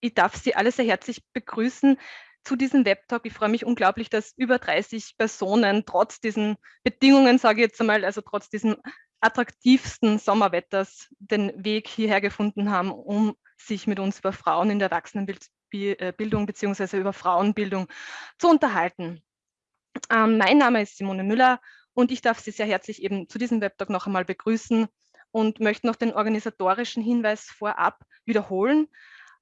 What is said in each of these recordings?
Ich darf Sie alle sehr herzlich begrüßen zu diesem Webtalk. Ich freue mich unglaublich, dass über 30 Personen trotz diesen Bedingungen, sage ich jetzt einmal, also trotz diesem attraktivsten Sommerwetters den Weg hierher gefunden haben, um sich mit uns über Frauen in der Erwachsenenbildung bzw. über Frauenbildung zu unterhalten. Ähm, mein Name ist Simone Müller und ich darf Sie sehr herzlich eben zu diesem Webtalk noch einmal begrüßen und möchte noch den organisatorischen Hinweis vorab wiederholen.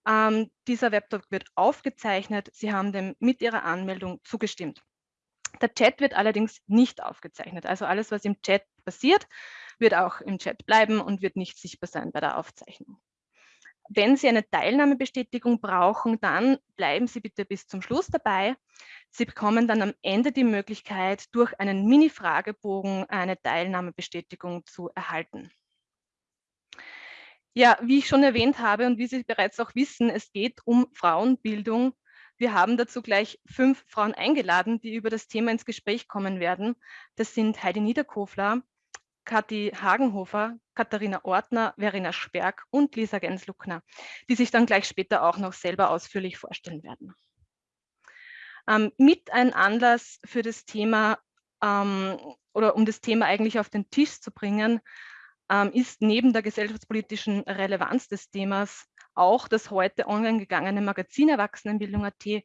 Ähm, dieser Webtalk wird aufgezeichnet. Sie haben dem mit Ihrer Anmeldung zugestimmt. Der Chat wird allerdings nicht aufgezeichnet. Also alles, was im Chat passiert, wird auch im Chat bleiben und wird nicht sichtbar sein bei der Aufzeichnung. Wenn Sie eine Teilnahmebestätigung brauchen, dann bleiben Sie bitte bis zum Schluss dabei. Sie bekommen dann am Ende die Möglichkeit, durch einen Mini-Fragebogen eine Teilnahmebestätigung zu erhalten. Ja, wie ich schon erwähnt habe und wie Sie bereits auch wissen, es geht um Frauenbildung. Wir haben dazu gleich fünf Frauen eingeladen, die über das Thema ins Gespräch kommen werden. Das sind Heidi Niederkofler, Kathi Hagenhofer, Katharina Ortner, Verena Sperg und Lisa Gensluckner, die sich dann gleich später auch noch selber ausführlich vorstellen werden. Ähm, mit ein Anlass für das Thema ähm, oder um das Thema eigentlich auf den Tisch zu bringen, ähm, ist neben der gesellschaftspolitischen Relevanz des Themas auch das heute online gegangene Magazin Erwachsenenbildung.at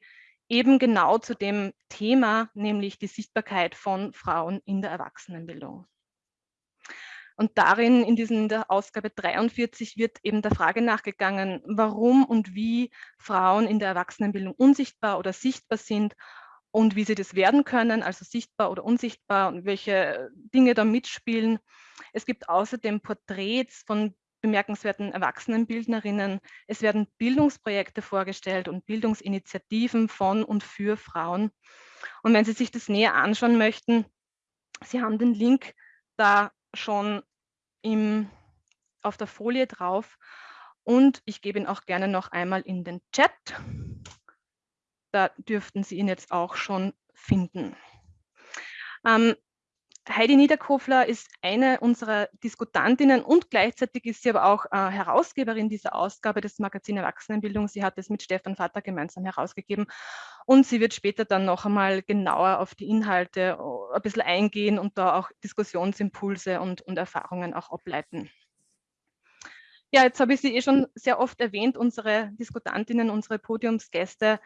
eben genau zu dem Thema, nämlich die Sichtbarkeit von Frauen in der Erwachsenenbildung. Und darin, in, diesen, in der Ausgabe 43, wird eben der Frage nachgegangen, warum und wie Frauen in der Erwachsenenbildung unsichtbar oder sichtbar sind und wie sie das werden können, also sichtbar oder unsichtbar und welche Dinge da mitspielen. Es gibt außerdem Porträts von bemerkenswerten Erwachsenenbildnerinnen. Es werden Bildungsprojekte vorgestellt und Bildungsinitiativen von und für Frauen. Und wenn Sie sich das näher anschauen möchten, Sie haben den Link da schon im, auf der Folie drauf und ich gebe ihn auch gerne noch einmal in den Chat. Da dürften Sie ihn jetzt auch schon finden. Ähm, Heidi Niederkofler ist eine unserer Diskutantinnen und gleichzeitig ist sie aber auch äh, Herausgeberin dieser Ausgabe des Magazin Erwachsenenbildung. Sie hat es mit Stefan Vater gemeinsam herausgegeben und sie wird später dann noch einmal genauer auf die Inhalte äh, ein bisschen eingehen und da auch Diskussionsimpulse und, und Erfahrungen auch ableiten. Ja, jetzt habe ich sie eh schon sehr oft erwähnt, unsere Diskutantinnen, unsere Podiumsgäste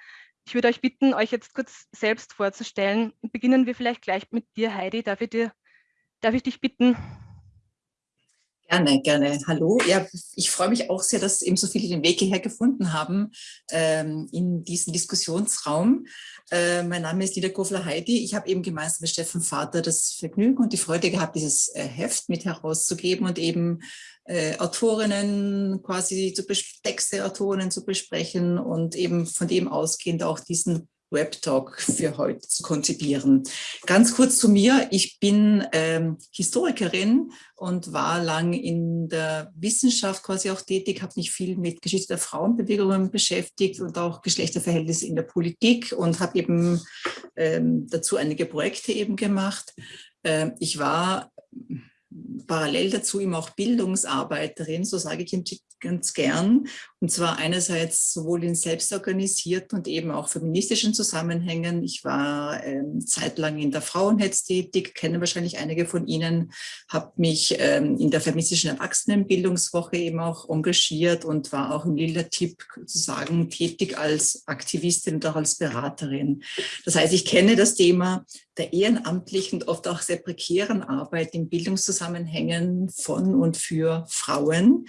ich würde euch bitten, euch jetzt kurz selbst vorzustellen. Beginnen wir vielleicht gleich mit dir, Heidi. Darf ich, dir, darf ich dich bitten? Gerne, gerne. Hallo. Ja, ich freue mich auch sehr, dass eben so viele den Weg hierher gefunden haben ähm, in diesen Diskussionsraum. Äh, mein Name ist Lida Kofler Heidi. Ich habe eben gemeinsam mit Steffen Vater das Vergnügen und die Freude gehabt, dieses äh, Heft mit herauszugeben und eben äh, Autorinnen quasi zu Texte, Autorinnen zu besprechen und eben von dem ausgehend auch diesen Web-Talk für heute zu konzipieren. Ganz kurz zu mir. Ich bin ähm, Historikerin und war lang in der Wissenschaft quasi auch tätig, habe mich viel mit Geschichte der Frauenbewegungen beschäftigt und auch Geschlechterverhältnisse in der Politik und habe eben ähm, dazu einige Projekte eben gemacht. Ähm, ich war parallel dazu eben auch Bildungsarbeiterin, so sage ich ganz gern. Und zwar einerseits sowohl in selbstorganisierten und eben auch feministischen Zusammenhängen. Ich war ähm, zeitlang in der Frauenhetz tätig, kenne wahrscheinlich einige von Ihnen, habe mich ähm, in der feministischen Erwachsenenbildungswoche eben auch engagiert und war auch im Lila-Tipp sozusagen tätig als Aktivistin und auch als Beraterin. Das heißt, ich kenne das Thema der ehrenamtlichen und oft auch sehr prekären Arbeit in Bildungszusammenhängen von und für Frauen.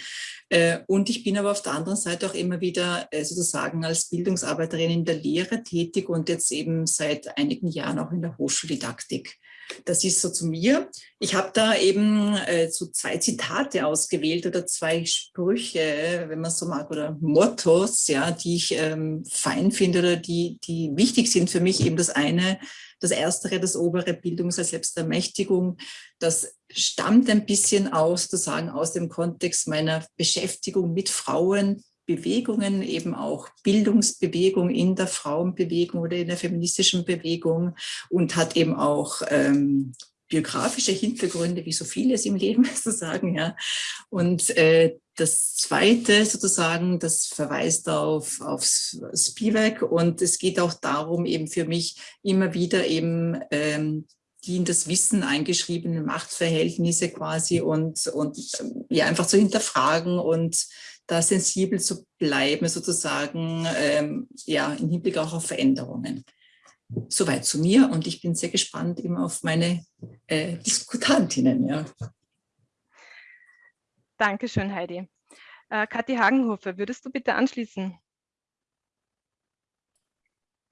Äh, und ich bin aber auf der anderen Seite auch immer wieder äh, sozusagen als Bildungsarbeiterin in der Lehre tätig und jetzt eben seit einigen Jahren auch in der Hochschuldidaktik. Das ist so zu mir. Ich habe da eben äh, so zwei Zitate ausgewählt oder zwei Sprüche, wenn man so mag, oder Mottos, ja, die ich ähm, fein finde oder die, die wichtig sind für mich. Eben das eine, das erstere, das obere Bildungs- als Selbstermächtigung, das stammt ein bisschen aus, sozusagen aus dem Kontext meiner Beschäftigung mit Frauen, Bewegungen, eben auch Bildungsbewegung in der Frauenbewegung oder in der feministischen Bewegung und hat eben auch ähm, biografische Hintergründe, wie so vieles im Leben sozusagen. Ja. Und äh, das Zweite sozusagen, das verweist auf, auf Spivak und es geht auch darum, eben für mich immer wieder eben ähm, die in das Wissen eingeschriebenen Machtverhältnisse quasi und, und ja, einfach zu hinterfragen und da sensibel zu bleiben, sozusagen, ähm, ja, im Hinblick auch auf Veränderungen. Soweit zu mir und ich bin sehr gespannt immer auf meine äh, Diskutantinnen. Ja. Dankeschön, Heidi. Äh, Kathi Hagenhofer, würdest du bitte anschließen?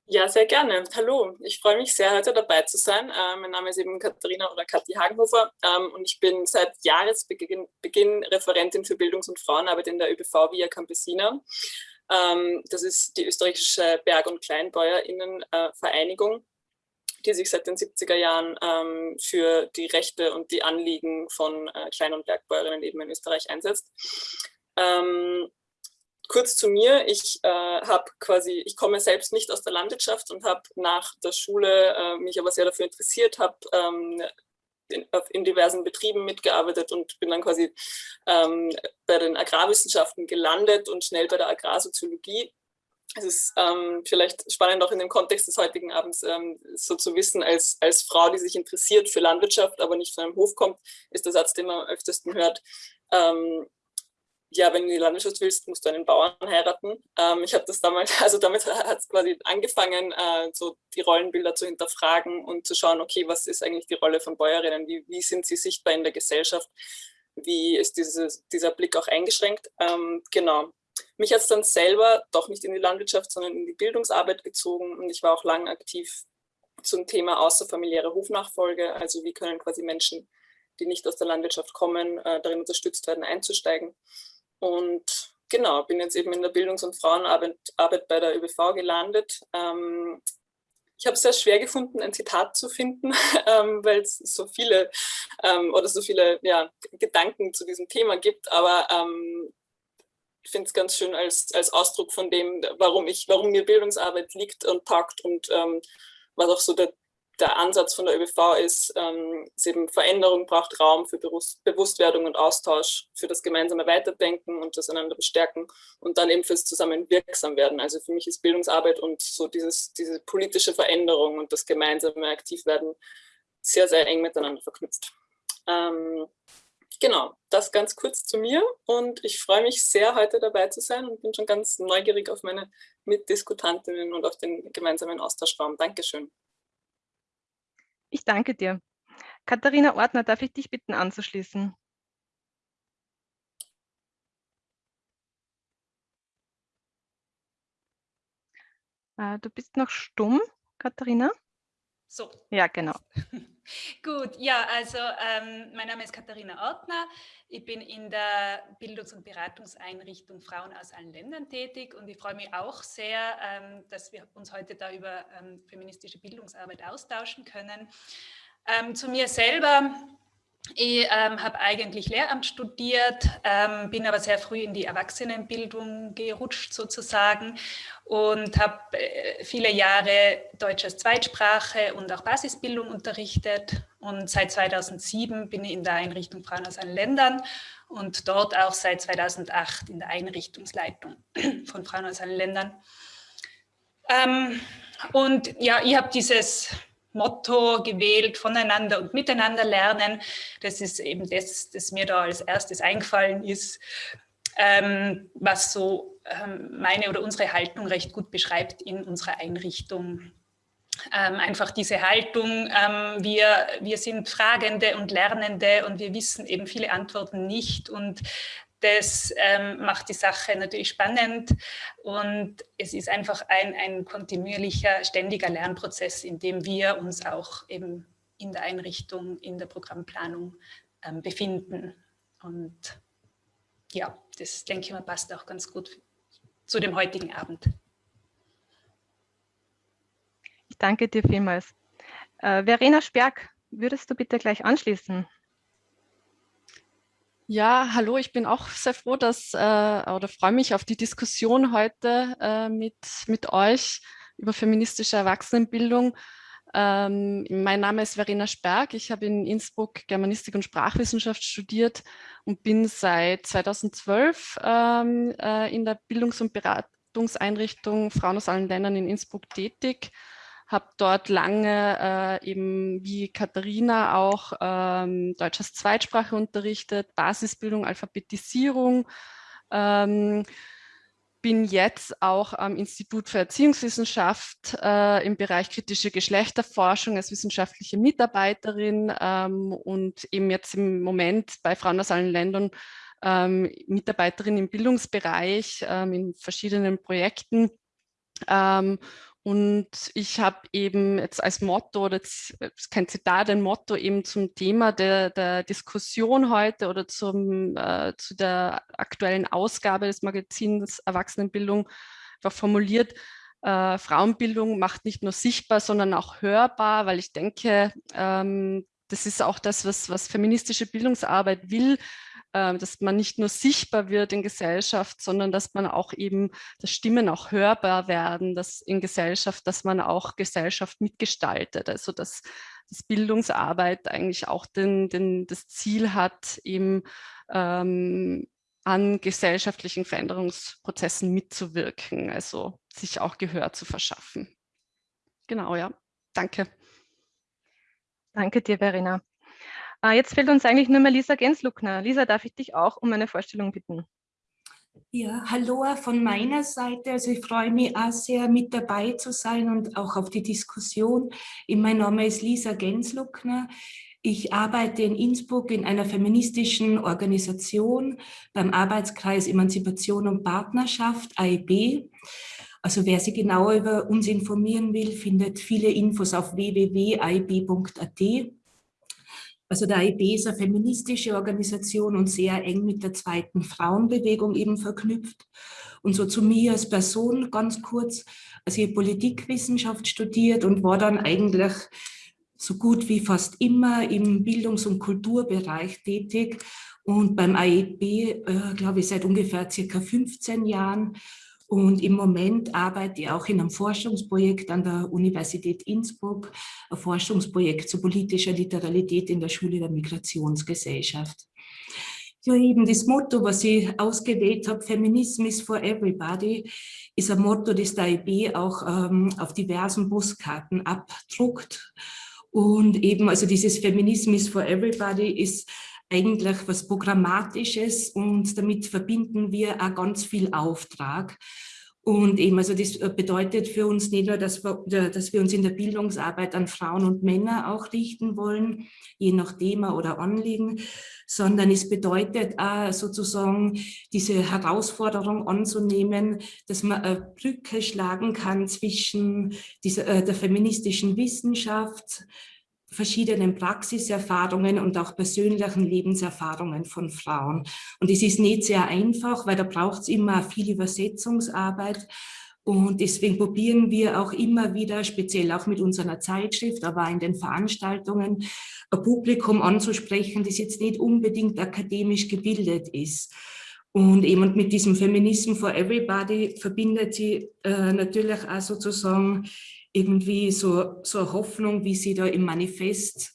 Ja, sehr gerne. Hallo, ich freue mich sehr, heute dabei zu sein. Äh, mein Name ist eben Katharina oder Kathi Hagenhofer ähm, und ich bin seit Jahresbeginn Beginn Referentin für Bildungs- und Frauenarbeit in der ÖBV Via Campesina. Ähm, das ist die österreichische Berg- und Kleinbäuerinnenvereinigung, äh, die sich seit den 70er Jahren ähm, für die Rechte und die Anliegen von äh, Klein- und Bergbäuerinnen eben in Österreich einsetzt. Ähm, kurz zu mir, ich äh, habe quasi, ich komme selbst nicht aus der Landwirtschaft und habe nach der Schule äh, mich aber sehr dafür interessiert, habe ähm, in, in, diversen Betrieben mitgearbeitet und bin dann quasi ähm, bei den Agrarwissenschaften gelandet und schnell bei der Agrarsoziologie. Es ist ähm, vielleicht spannend auch in dem Kontext des heutigen Abends ähm, so zu wissen, als, als Frau, die sich interessiert für Landwirtschaft, aber nicht von einem Hof kommt, ist der Satz, den man am öftesten hört, ähm, ja, wenn du in die Landwirtschaft willst, musst du einen Bauern heiraten. Ähm, ich habe das damals, also damit hat es quasi angefangen, äh, so die Rollenbilder zu hinterfragen und zu schauen, okay, was ist eigentlich die Rolle von Bäuerinnen, wie, wie sind sie sichtbar in der Gesellschaft, wie ist dieses, dieser Blick auch eingeschränkt. Ähm, genau. Mich hat es dann selber doch nicht in die Landwirtschaft, sondern in die Bildungsarbeit gezogen und ich war auch lang aktiv zum Thema außerfamiliäre Hofnachfolge, also wie können quasi Menschen, die nicht aus der Landwirtschaft kommen, äh, darin unterstützt werden, einzusteigen. Und genau, bin jetzt eben in der Bildungs- und Frauenarbeit Arbeit bei der ÖBV gelandet. Ähm, ich habe es sehr schwer gefunden, ein Zitat zu finden, ähm, weil es so viele ähm, oder so viele ja, Gedanken zu diesem Thema gibt. Aber ähm, ich finde es ganz schön als, als Ausdruck von dem, warum, ich, warum mir Bildungsarbeit liegt und taugt und ähm, was auch so der, der Ansatz von der ÖBV ist, ähm, ist eben Veränderung braucht Raum für Bewusst Bewusstwerdung und Austausch, für das gemeinsame Weiterdenken und das einander bestärken und dann eben fürs Zusammenwirksam werden. Also für mich ist Bildungsarbeit und so dieses, diese politische Veränderung und das gemeinsame Aktivwerden sehr, sehr eng miteinander verknüpft. Ähm, genau, das ganz kurz zu mir und ich freue mich sehr, heute dabei zu sein und bin schon ganz neugierig auf meine Mitdiskutantinnen und auf den gemeinsamen Austauschraum. Dankeschön. Ich danke dir. Katharina Ortner, darf ich dich bitten anzuschließen? Äh, du bist noch stumm, Katharina? So. Ja, genau. Gut, ja, also ähm, mein Name ist Katharina Ortner. Ich bin in der Bildungs- und Beratungseinrichtung Frauen aus allen Ländern tätig und ich freue mich auch sehr, ähm, dass wir uns heute da über ähm, feministische Bildungsarbeit austauschen können. Ähm, zu mir selber. Ich ähm, habe eigentlich Lehramt studiert, ähm, bin aber sehr früh in die Erwachsenenbildung gerutscht sozusagen und habe äh, viele Jahre Deutsch als Zweitsprache und auch Basisbildung unterrichtet. Und seit 2007 bin ich in der Einrichtung Frauen aus allen Ländern und dort auch seit 2008 in der Einrichtungsleitung von Frauen aus allen Ländern. Ähm, und ja, ich habe dieses Motto gewählt, voneinander und miteinander lernen. Das ist eben das, das mir da als erstes eingefallen ist, ähm, was so ähm, meine oder unsere Haltung recht gut beschreibt in unserer Einrichtung. Ähm, einfach diese Haltung, ähm, wir, wir sind Fragende und Lernende und wir wissen eben viele Antworten nicht und das ähm, macht die Sache natürlich spannend und es ist einfach ein, ein kontinuierlicher, ständiger Lernprozess, in dem wir uns auch eben in der Einrichtung, in der Programmplanung ähm, befinden. Und ja, das denke ich mal passt auch ganz gut zu dem heutigen Abend. Ich danke dir vielmals. Äh, Verena Sperg, würdest du bitte gleich anschließen? Ja, hallo, ich bin auch sehr froh, dass äh, oder freue mich auf die Diskussion heute äh, mit, mit euch über feministische Erwachsenenbildung. Ähm, mein Name ist Verena Sperg. Ich habe in Innsbruck Germanistik und Sprachwissenschaft studiert und bin seit 2012 ähm, äh, in der Bildungs- und Beratungseinrichtung Frauen aus allen Ländern in Innsbruck tätig. Habe dort lange äh, eben wie Katharina auch ähm, Deutsch als Zweitsprache unterrichtet, Basisbildung, Alphabetisierung. Ähm, bin jetzt auch am Institut für Erziehungswissenschaft äh, im Bereich kritische Geschlechterforschung als wissenschaftliche Mitarbeiterin ähm, und eben jetzt im Moment bei Frauen aus allen Ländern ähm, Mitarbeiterin im Bildungsbereich ähm, in verschiedenen Projekten. Und ich habe eben jetzt als Motto, das ist kein Zitat, ein Motto eben zum Thema der, der Diskussion heute oder zum, äh, zu der aktuellen Ausgabe des Magazins Erwachsenenbildung einfach formuliert. Äh, Frauenbildung macht nicht nur sichtbar, sondern auch hörbar, weil ich denke, ähm, das ist auch das, was, was feministische Bildungsarbeit will, dass man nicht nur sichtbar wird in Gesellschaft, sondern dass man auch eben, dass Stimmen auch hörbar werden, dass in Gesellschaft, dass man auch Gesellschaft mitgestaltet. Also dass, dass Bildungsarbeit eigentlich auch den, den, das Ziel hat, eben ähm, an gesellschaftlichen Veränderungsprozessen mitzuwirken, also sich auch Gehör zu verschaffen. Genau, ja. Danke. Danke dir, Verena. Äh, jetzt fehlt uns eigentlich nur mehr Lisa Gensluckner. Lisa, darf ich dich auch um eine Vorstellung bitten? Ja, hallo von meiner Seite. Also ich freue mich auch sehr, mit dabei zu sein und auch auf die Diskussion. Mein Name ist Lisa Gensluckner. Ich arbeite in Innsbruck in einer feministischen Organisation beim Arbeitskreis Emanzipation und Partnerschaft, AEB. Also wer sich genauer über uns informieren will, findet viele Infos auf www.aib.at. Also der AIB ist eine feministische Organisation und sehr eng mit der zweiten Frauenbewegung eben verknüpft. Und so zu mir als Person ganz kurz, also ich Politikwissenschaft studiert und war dann eigentlich so gut wie fast immer im Bildungs- und Kulturbereich tätig und beim AEB, äh, glaube ich, seit ungefähr circa 15 Jahren und im Moment arbeite ich auch in einem Forschungsprojekt an der Universität Innsbruck, ein Forschungsprojekt zu politischer Literalität in der Schule der Migrationsgesellschaft. Ja, eben das Motto, was ich ausgewählt habe, Feminism is for everybody, ist ein Motto, das der IB auch ähm, auf diversen Buskarten abdruckt. Und eben, also dieses Feminism is for everybody ist eigentlich was Programmatisches und damit verbinden wir auch ganz viel Auftrag. Und eben, also das bedeutet für uns nicht nur, dass wir, dass wir uns in der Bildungsarbeit an Frauen und Männer auch richten wollen, je nach Thema oder Anliegen, sondern es bedeutet auch sozusagen diese Herausforderung anzunehmen, dass man eine Brücke schlagen kann zwischen dieser, äh, der feministischen Wissenschaft, verschiedenen Praxiserfahrungen und auch persönlichen Lebenserfahrungen von Frauen. Und es ist nicht sehr einfach, weil da braucht es immer viel Übersetzungsarbeit. Und deswegen probieren wir auch immer wieder, speziell auch mit unserer Zeitschrift, aber in den Veranstaltungen, ein Publikum anzusprechen, das jetzt nicht unbedingt akademisch gebildet ist. Und eben mit diesem Feminism for Everybody verbindet sie äh, natürlich auch sozusagen irgendwie so, so eine Hoffnung, wie sie da im Manifest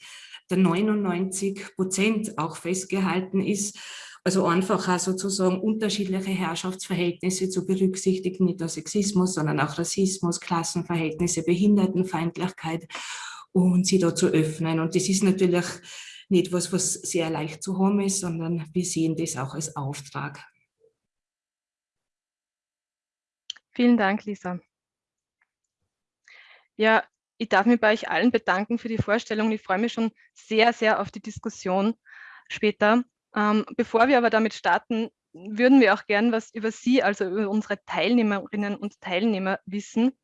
der 99 Prozent auch festgehalten ist. Also einfach auch sozusagen unterschiedliche Herrschaftsverhältnisse zu berücksichtigen, nicht nur Sexismus, sondern auch Rassismus, Klassenverhältnisse, Behindertenfeindlichkeit und sie da zu öffnen. Und das ist natürlich nicht was, was sehr leicht zu haben ist, sondern wir sehen das auch als Auftrag. Vielen Dank, Lisa. Ja, ich darf mich bei euch allen bedanken für die Vorstellung. Ich freue mich schon sehr, sehr auf die Diskussion später. Ähm, bevor wir aber damit starten, würden wir auch gern was über Sie, also über unsere Teilnehmerinnen und Teilnehmer wissen.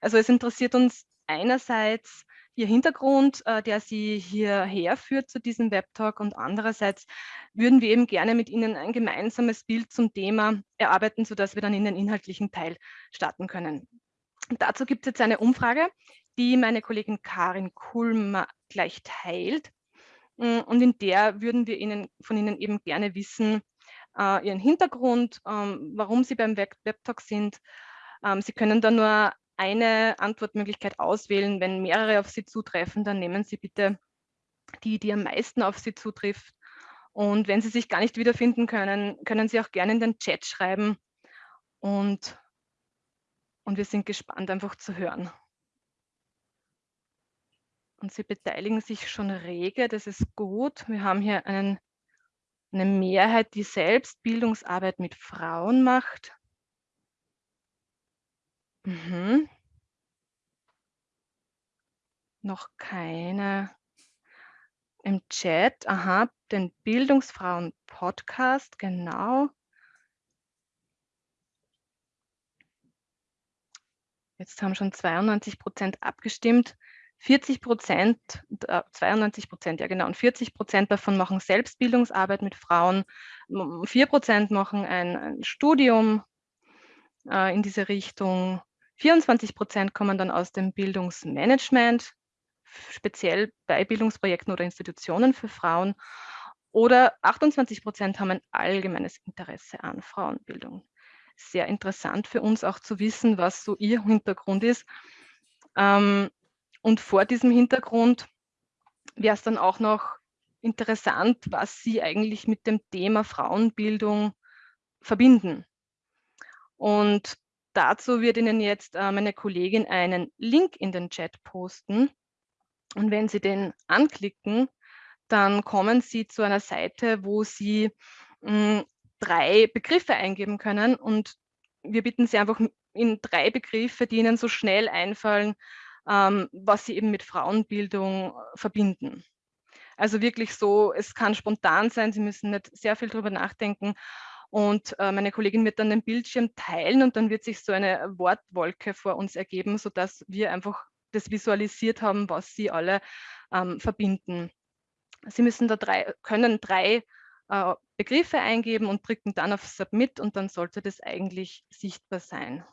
Also es interessiert uns einerseits Ihr Hintergrund, äh, der Sie hierher führt zu diesem Webtalk und andererseits würden wir eben gerne mit Ihnen ein gemeinsames Bild zum Thema erarbeiten, sodass wir dann in den inhaltlichen Teil starten können. Dazu gibt es jetzt eine Umfrage, die meine Kollegin Karin Kulmer gleich teilt. Mm, und in der würden wir Ihnen, von Ihnen eben gerne wissen, äh, Ihren Hintergrund, ähm, warum Sie beim Webtalk sind. Ähm, Sie können da nur eine Antwortmöglichkeit auswählen. Wenn mehrere auf Sie zutreffen, dann nehmen Sie bitte die, die am meisten auf Sie zutrifft. Und wenn Sie sich gar nicht wiederfinden können, können Sie auch gerne in den Chat schreiben. Und, und wir sind gespannt, einfach zu hören. Und Sie beteiligen sich schon rege, das ist gut. Wir haben hier einen, eine Mehrheit, die selbst Bildungsarbeit mit Frauen macht. Mhm. Noch keine im Chat. Aha, den Bildungsfrauen-Podcast, genau. Jetzt haben schon 92 Prozent abgestimmt. 40 Prozent, 92 Prozent, ja genau, und 40 Prozent davon machen Selbstbildungsarbeit mit Frauen. 4 Prozent machen ein, ein Studium äh, in diese Richtung. 24 Prozent kommen dann aus dem Bildungsmanagement, speziell bei Bildungsprojekten oder Institutionen für Frauen. Oder 28 Prozent haben ein allgemeines Interesse an Frauenbildung. Sehr interessant für uns auch zu wissen, was so ihr Hintergrund ist. Ähm, und vor diesem Hintergrund wäre es dann auch noch interessant, was Sie eigentlich mit dem Thema Frauenbildung verbinden. Und dazu wird Ihnen jetzt äh, meine Kollegin einen Link in den Chat posten. Und wenn Sie den anklicken, dann kommen Sie zu einer Seite, wo Sie mh, hm, drei Begriffe eingeben können. Und wir bitten Sie einfach in drei Begriffe, die Ihnen so schnell einfallen, ähm, was sie eben mit Frauenbildung äh, verbinden. Also wirklich so, es kann spontan sein, Sie müssen nicht sehr viel darüber nachdenken. Und äh, meine Kollegin wird dann den Bildschirm teilen und dann wird sich so eine Wortwolke vor uns ergeben, sodass wir einfach das visualisiert haben, was sie alle ähm, verbinden. Sie müssen da drei, können drei äh, Begriffe eingeben und drücken dann auf Submit und dann sollte das eigentlich sichtbar sein.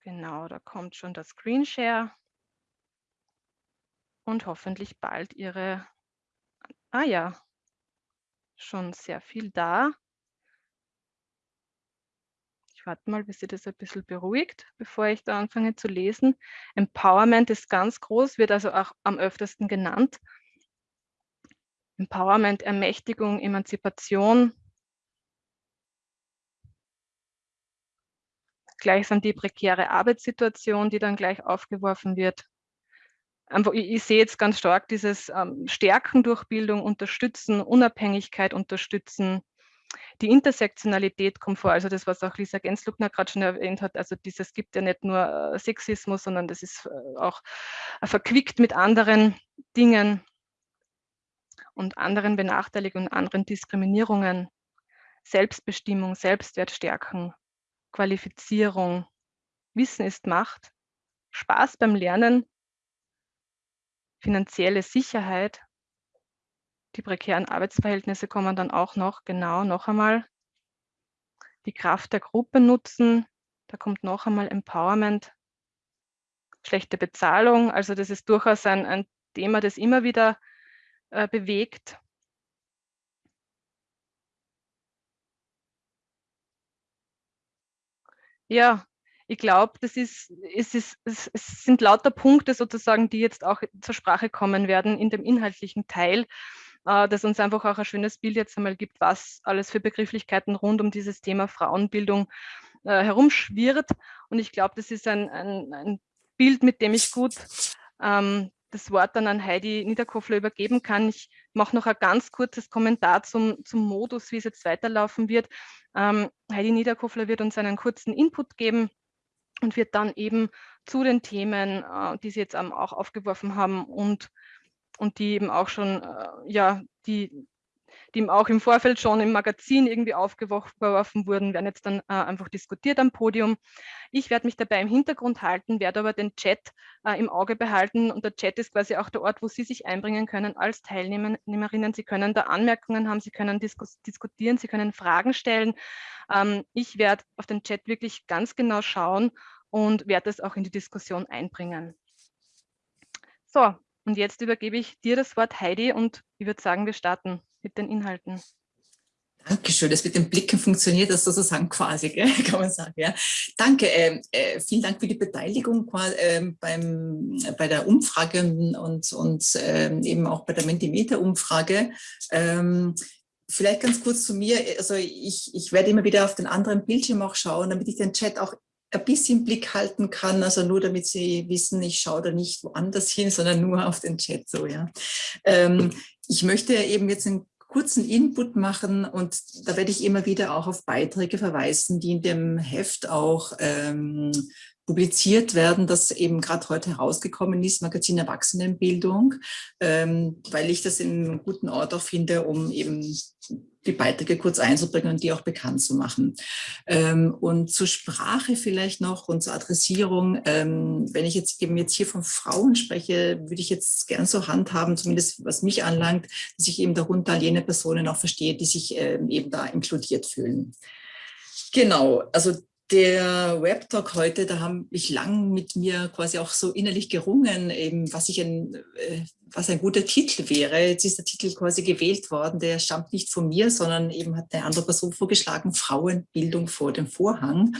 Genau, da kommt schon das Screenshare und hoffentlich bald Ihre, ah ja, schon sehr viel da. Ich warte mal, bis sie das ein bisschen beruhigt, bevor ich da anfange zu lesen. Empowerment ist ganz groß, wird also auch am öftesten genannt. Empowerment, Ermächtigung, Emanzipation, gleichsam die prekäre Arbeitssituation, die dann gleich aufgeworfen wird. Ich sehe jetzt ganz stark dieses ähm, Stärken durch Bildung, Unterstützen, Unabhängigkeit unterstützen. Die Intersektionalität kommt vor, also das, was auch Lisa Gensluckner gerade schon erwähnt hat, also dieses gibt ja nicht nur äh, Sexismus, sondern das ist äh, auch äh, verquickt mit anderen Dingen und anderen Benachteiligungen, anderen Diskriminierungen. Selbstbestimmung, Selbstwert stärken, Qualifizierung. Wissen ist Macht. Spaß beim Lernen. Finanzielle Sicherheit. Die prekären Arbeitsverhältnisse kommen dann auch noch, genau, noch einmal. Die Kraft der Gruppe nutzen. Da kommt noch einmal Empowerment. Schlechte Bezahlung. Also das ist durchaus ein, ein Thema, das immer wieder äh, bewegt. Ja, ich glaube, das ist, es, ist, es, sind lauter Punkte sozusagen, die jetzt auch zur Sprache kommen werden in dem inhaltlichen Teil, äh, das uns einfach auch ein schönes Bild jetzt einmal gibt, was alles für Begrifflichkeiten rund um dieses Thema Frauenbildung äh, herumschwirrt. Und ich glaube, das ist ein, ein, ein, Bild, mit dem ich gut ähm, das Wort dann an Heidi Niederkofler übergeben kann. Ich mache noch ein ganz kurzes Kommentar zum, zum Modus, wie es jetzt weiterlaufen wird. Ähm, Heidi Niederkofler wird uns einen kurzen Input geben und wird dann eben zu den Themen, äh, die Sie jetzt auch aufgeworfen haben und, und die eben auch schon, äh, ja, die die ihm auch im Vorfeld schon im Magazin irgendwie aufgeworfen wurden, werden jetzt dann äh, einfach diskutiert am Podium. Ich werde mich dabei im Hintergrund halten, werde aber den Chat äh, im Auge behalten und der Chat ist quasi auch der Ort, wo Sie sich einbringen können als Teilnehmerinnen. Sie können da Anmerkungen haben, Sie können diskus diskutieren, Sie können Fragen stellen. Ähm, ich werde auf den Chat wirklich ganz genau schauen und werde es auch in die Diskussion einbringen. So, Und jetzt übergebe ich dir das Wort, Heidi, und ich würde sagen, wir starten mit den Inhalten. Dankeschön, das mit den Blicken funktioniert das sozusagen quasi, gell? kann man sagen. Ja. Danke, äh, äh, vielen Dank für die Beteiligung äh, beim, bei der Umfrage und, und äh, eben auch bei der Mentimeter-Umfrage. Ähm, vielleicht ganz kurz zu mir, also ich, ich werde immer wieder auf den anderen Bildschirm auch schauen, damit ich den Chat auch ein bisschen Blick halten kann, also nur damit Sie wissen, ich schaue da nicht woanders hin, sondern nur auf den Chat so, ja. Ähm, ich möchte eben jetzt einen kurzen Input machen und da werde ich immer wieder auch auf Beiträge verweisen, die in dem Heft auch ähm, publiziert werden, das eben gerade heute herausgekommen ist, Magazin Erwachsenenbildung, ähm, weil ich das in einem guten Ort auch finde, um eben die Beiträge kurz einzubringen und die auch bekannt zu machen. Ähm, und zur Sprache vielleicht noch und zur Adressierung, ähm, wenn ich jetzt eben jetzt hier von Frauen spreche, würde ich jetzt gern so handhaben, zumindest was mich anlangt, dass ich eben darunter jene Personen auch verstehe, die sich ähm, eben da inkludiert fühlen. Genau, also der Webtalk heute, da habe ich lang mit mir quasi auch so innerlich gerungen, eben was ich ein, äh, was ein guter Titel wäre. Jetzt ist der Titel quasi gewählt worden, der stammt nicht von mir, sondern eben hat eine andere Person vorgeschlagen, Frauenbildung vor dem Vorhang.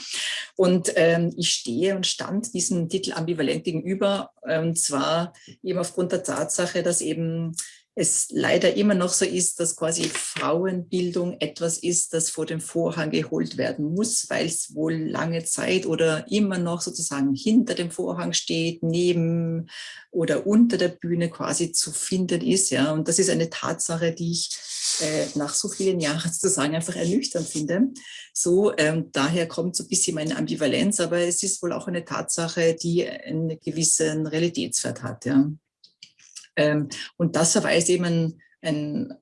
Und ähm, ich stehe und stand diesem Titel ambivalent gegenüber, und zwar eben aufgrund der Tatsache, dass eben es leider immer noch so ist, dass quasi Frauenbildung etwas ist, das vor den Vorhang geholt werden muss, weil es wohl lange Zeit oder immer noch sozusagen hinter dem Vorhang steht, neben oder unter der Bühne quasi zu finden ist. Ja. Und das ist eine Tatsache, die ich äh, nach so vielen Jahren sozusagen einfach ernüchternd finde. So, ähm, daher kommt so ein bisschen meine Ambivalenz, aber es ist wohl auch eine Tatsache, die einen gewissen Realitätswert hat. Ja. Ähm, und das verweist eben ein, ein,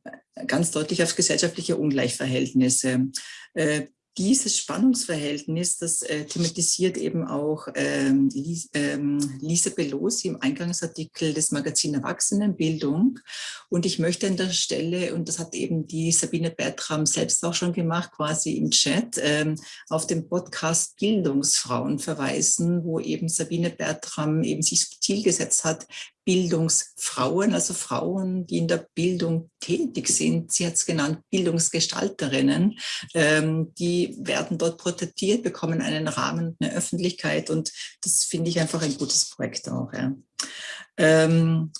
ganz deutlich auf gesellschaftliche Ungleichverhältnisse. Äh, dieses Spannungsverhältnis, das äh, thematisiert eben auch ähm, Lisa, ähm, Lisa Pelosi im Eingangsartikel des Magazin Erwachsenenbildung. Und ich möchte an der Stelle, und das hat eben die Sabine Bertram selbst auch schon gemacht, quasi im Chat, ähm, auf den Podcast Bildungsfrauen verweisen, wo eben Sabine Bertram eben sich Ziel gesetzt hat, Bildungsfrauen, also Frauen, die in der Bildung tätig sind. Sie hat es genannt, Bildungsgestalterinnen. Ähm, die werden dort porträtiert, bekommen einen Rahmen eine Öffentlichkeit und das finde ich einfach ein gutes Projekt auch. Ja. Ähm,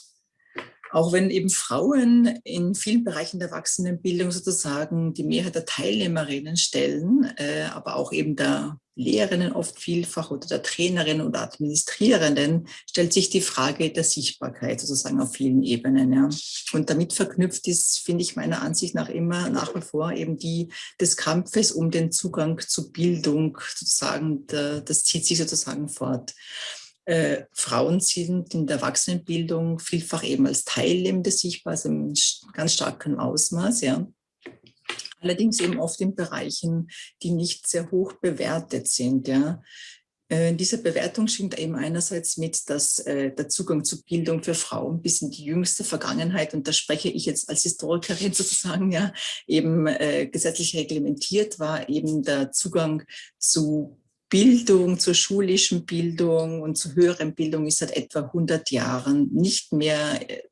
auch wenn eben Frauen in vielen Bereichen der Erwachsenenbildung sozusagen die Mehrheit der Teilnehmerinnen stellen, äh, aber auch eben der Lehrerinnen oft vielfach oder der Trainerinnen oder Administrierenden, stellt sich die Frage der Sichtbarkeit sozusagen auf vielen Ebenen. Ja. Und damit verknüpft ist, finde ich meiner Ansicht nach immer nach wie vor eben die des Kampfes um den Zugang zu Bildung sozusagen, der, das zieht sich sozusagen fort. Äh, Frauen sind in der Erwachsenenbildung vielfach eben als Teilnehmende sichtbar, also im ganz starken Ausmaß. Ja allerdings eben oft in Bereichen, die nicht sehr hoch bewertet sind. Ja. Äh, diese Bewertung schwingt eben einerseits mit, dass äh, der Zugang zu Bildung für Frauen bis in die jüngste Vergangenheit, und da spreche ich jetzt als Historikerin sozusagen, ja, eben äh, gesetzlich reglementiert war, eben der Zugang zu Bildung, zur schulischen Bildung und zur höheren Bildung ist seit etwa 100 Jahren nicht mehr äh,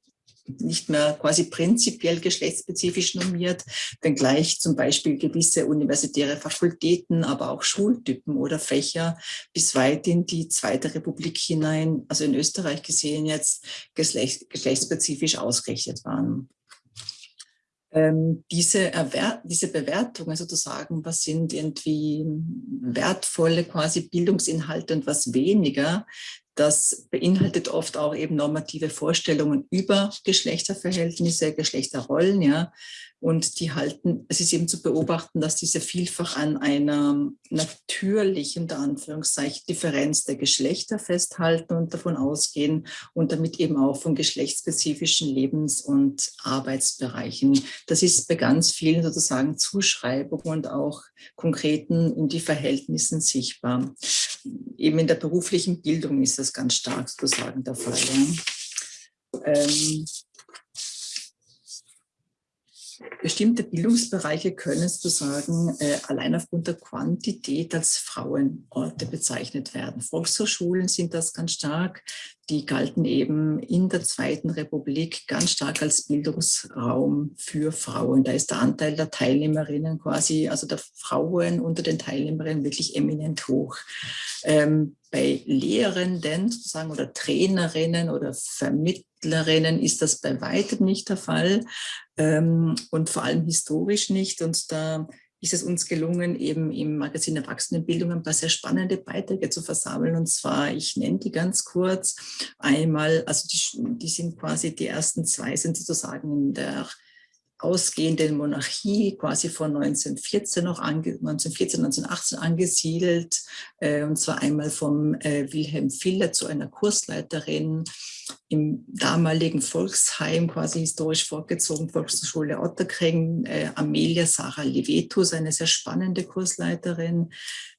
nicht mehr quasi prinzipiell geschlechtsspezifisch normiert, wenngleich zum Beispiel gewisse universitäre Fakultäten, aber auch Schultypen oder Fächer bis weit in die Zweite Republik hinein, also in Österreich gesehen jetzt, geschlechtsspezifisch ausgerichtet waren. Ähm, diese, diese Bewertungen sozusagen, was sind irgendwie wertvolle quasi Bildungsinhalte und was weniger, das beinhaltet oft auch eben normative Vorstellungen über Geschlechterverhältnisse, Geschlechterrollen, ja. Und die halten, es ist eben zu beobachten, dass diese vielfach an einer natürlichen, unter Anführungszeichen, Differenz der Geschlechter festhalten und davon ausgehen und damit eben auch von geschlechtsspezifischen Lebens- und Arbeitsbereichen. Das ist bei ganz vielen sozusagen Zuschreibungen und auch konkreten in die Verhältnissen sichtbar. Eben in der beruflichen Bildung ist das ganz stark sozusagen der Fall. Ja. Ähm, bestimmte Bildungsbereiche können sozusagen äh, allein aufgrund der Quantität als Frauenorte bezeichnet werden. Volkshochschulen sind das ganz stark. Die galten eben in der Zweiten Republik ganz stark als Bildungsraum für Frauen. Da ist der Anteil der Teilnehmerinnen quasi, also der Frauen unter den Teilnehmerinnen wirklich eminent hoch. Ähm, bei Lehrenden sozusagen oder Trainerinnen oder Vermittlerinnen ist das bei weitem nicht der Fall ähm, und vor allem historisch nicht. Und da ist es uns gelungen, eben im Magazin Erwachsenenbildung ein paar sehr spannende Beiträge zu versammeln. Und zwar, ich nenne die ganz kurz, einmal, also die, die sind quasi, die ersten zwei sind sozusagen in der ausgehenden Monarchie quasi von 1914 noch ange, 1914, 1918 angesiedelt, äh, und zwar einmal vom äh, Wilhelm Filler zu einer Kursleiterin im damaligen Volksheim, quasi historisch vorgezogen, Volksschule Otterkring, äh, Amelia Sarah Levetus, eine sehr spannende Kursleiterin.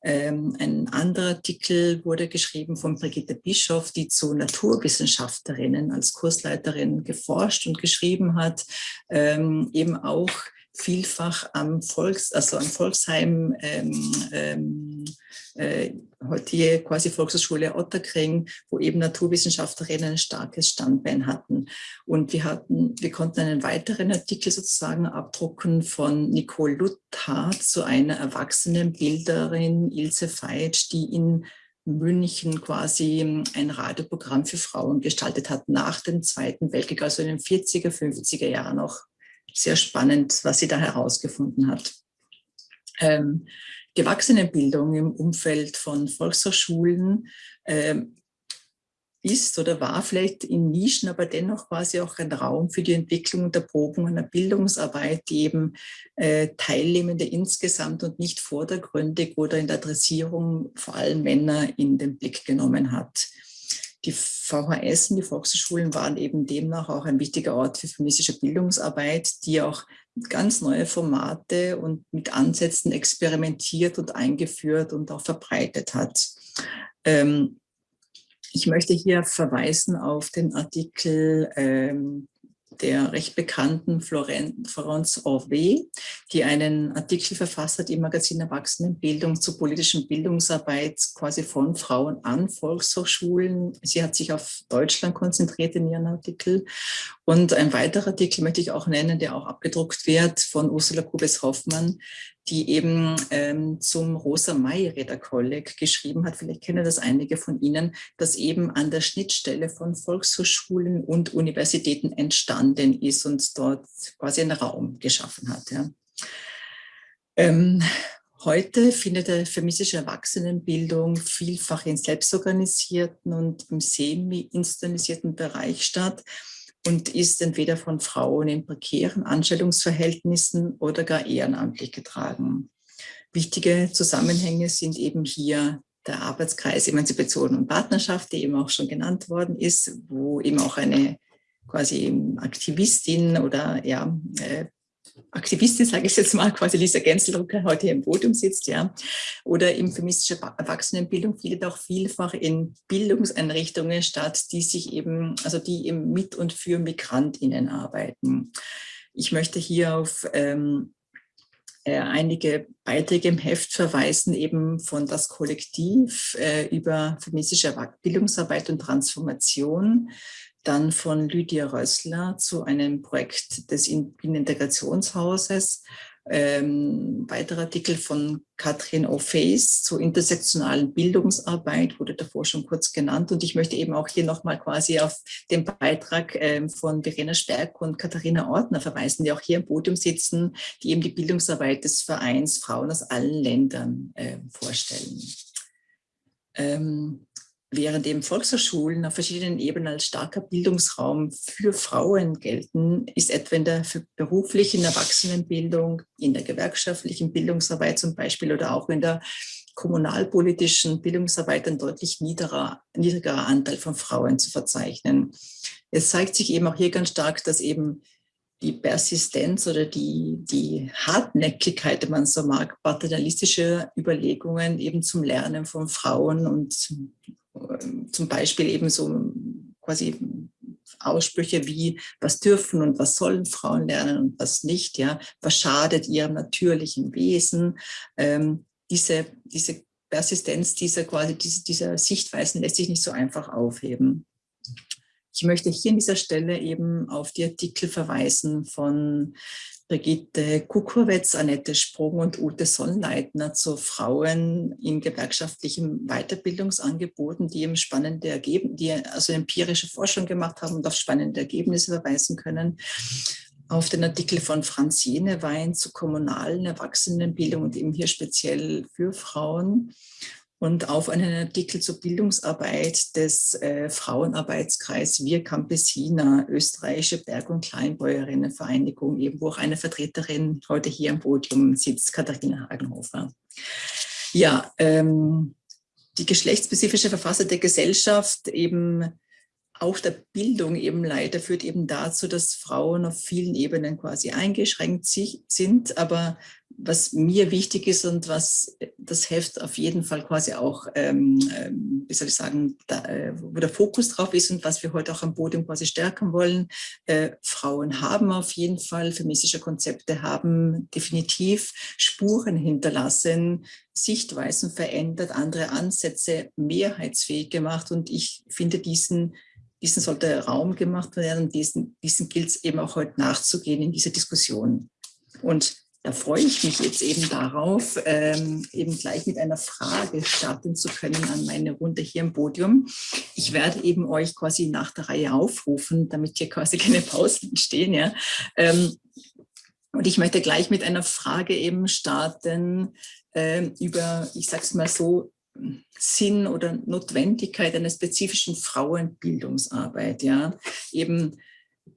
Ähm, ein anderer Artikel wurde geschrieben von Brigitte Bischoff, die zu Naturwissenschaftlerinnen als Kursleiterin geforscht und geschrieben hat, ähm, eben auch vielfach am Volks, also am Volksheim, ähm, ähm, äh, heutige quasi Volkshochschule Otterkring, wo eben Naturwissenschaftlerinnen ein starkes Standbein hatten. Und wir hatten, wir konnten einen weiteren Artikel sozusagen abdrucken von Nicole Luthardt zu einer erwachsenen Bilderin Ilse Feitsch, die in München quasi ein Radioprogramm für Frauen gestaltet hat nach dem Zweiten Weltkrieg, also in den 40er, 50er Jahren noch sehr spannend, was sie da herausgefunden hat. Ähm, die Erwachsenenbildung im Umfeld von Volkshochschulen ähm, ist oder war vielleicht in Nischen, aber dennoch quasi auch ein Raum für die Entwicklung und Erprobung einer Bildungsarbeit, die eben äh, Teilnehmende insgesamt und nicht vordergründig oder in der Adressierung vor allem Männer in den Blick genommen hat. Die VHS und die Volkshochschulen waren eben demnach auch ein wichtiger Ort für feministische Bildungsarbeit, die auch ganz neue Formate und mit Ansätzen experimentiert und eingeführt und auch verbreitet hat. Ähm, ich möchte hier verweisen auf den Artikel ähm, der recht bekannten Florence Orvé, die einen Artikel verfasst hat im Magazin Erwachsenenbildung zur politischen Bildungsarbeit quasi von Frauen an Volkshochschulen. Sie hat sich auf Deutschland konzentriert in ihren Artikel. Und ein weiterer Artikel möchte ich auch nennen, der auch abgedruckt wird von Ursula Kubes-Hoffmann, die eben ähm, zum Rosa May-Räder Kolleg geschrieben hat, vielleicht kennen das einige von Ihnen, das eben an der Schnittstelle von Volkshochschulen und Universitäten entstanden ist und dort quasi einen Raum geschaffen hat. Ja. Ähm, Heute findet die feministische Erwachsenenbildung vielfach in selbstorganisierten und im semi-institutionalisierten Bereich statt und ist entweder von Frauen in prekären Anstellungsverhältnissen oder gar ehrenamtlich getragen. Wichtige Zusammenhänge sind eben hier der Arbeitskreis Emanzipation und Partnerschaft, der eben auch schon genannt worden ist, wo eben auch eine quasi Aktivistin oder ja, äh, Aktivistin, sage ich jetzt mal, quasi Lisa Genselrucker heute hier im Podium sitzt, ja, oder im feministische Erwachsenenbildung findet auch vielfach in Bildungseinrichtungen statt, die sich eben, also die eben mit und für MigrantInnen arbeiten. Ich möchte hier auf ähm, äh, einige Beiträge im Heft verweisen, eben von das Kollektiv äh, über feministische Bildungsarbeit und Transformation, dann von Lydia Rössler zu einem Projekt des Integrationshauses. Ähm, weiterer Artikel von Katrin O'Face zur intersektionalen Bildungsarbeit wurde davor schon kurz genannt. Und ich möchte eben auch hier nochmal quasi auf den Beitrag ähm, von Verena Stärk und Katharina Ortner verweisen, die auch hier im Podium sitzen, die eben die Bildungsarbeit des Vereins Frauen aus allen Ländern äh, vorstellen. Ähm, Während eben Volkshochschulen auf verschiedenen Ebenen als starker Bildungsraum für Frauen gelten, ist etwa in der beruflichen Erwachsenenbildung, in der gewerkschaftlichen Bildungsarbeit zum Beispiel oder auch in der kommunalpolitischen Bildungsarbeit ein deutlich niederer, niedrigerer Anteil von Frauen zu verzeichnen. Es zeigt sich eben auch hier ganz stark, dass eben die Persistenz oder die, die Hartnäckigkeit, wenn man so mag, paternalistische Überlegungen eben zum Lernen von Frauen und zum Beispiel eben so quasi Aussprüche wie, was dürfen und was sollen Frauen lernen und was nicht, ja, was schadet ihrem natürlichen Wesen. Ähm, diese, diese Persistenz dieser quasi dieser, dieser Sichtweisen lässt sich nicht so einfach aufheben. Ich möchte hier an dieser Stelle eben auf die Artikel verweisen von Brigitte Kukurwetz, Annette Sprung und Ute Sonnleitner zu Frauen in gewerkschaftlichen Weiterbildungsangeboten, die eben spannende Ergebnisse, die also empirische Forschung gemacht haben und auf spannende Ergebnisse verweisen können. Auf den Artikel von Franz Jenewein zu kommunalen Erwachsenenbildung und eben hier speziell für Frauen und auf einen Artikel zur Bildungsarbeit des äh, Frauenarbeitskreis Wir Campesina, österreichische Berg- und Kleinbäuerinnenvereinigung, eben wo auch eine Vertreterin heute hier am Podium sitzt, Katharina Hagenhofer. Ja, ähm, die geschlechtsspezifische Verfasser der Gesellschaft eben auch der Bildung eben leider führt eben dazu, dass Frauen auf vielen Ebenen quasi eingeschränkt sind, aber was mir wichtig ist und was das Heft auf jeden Fall quasi auch, ähm, ähm, wie soll ich sagen, da, äh, wo der Fokus drauf ist und was wir heute auch am Podium quasi stärken wollen. Äh, Frauen haben auf jeden Fall, feministische Konzepte haben definitiv Spuren hinterlassen, Sichtweisen verändert, andere Ansätze mehrheitsfähig gemacht und ich finde diesen diesen sollte Raum gemacht werden diesen, diesen gilt es eben auch heute nachzugehen in dieser Diskussion. Und da freue ich mich jetzt eben darauf, ähm, eben gleich mit einer Frage starten zu können an meine Runde hier im Podium. Ich werde eben euch quasi nach der Reihe aufrufen, damit hier quasi keine Pausen entstehen. Ja. Ähm, und ich möchte gleich mit einer Frage eben starten ähm, über, ich sage es mal so, Sinn oder Notwendigkeit einer spezifischen Frauenbildungsarbeit. Ja, eben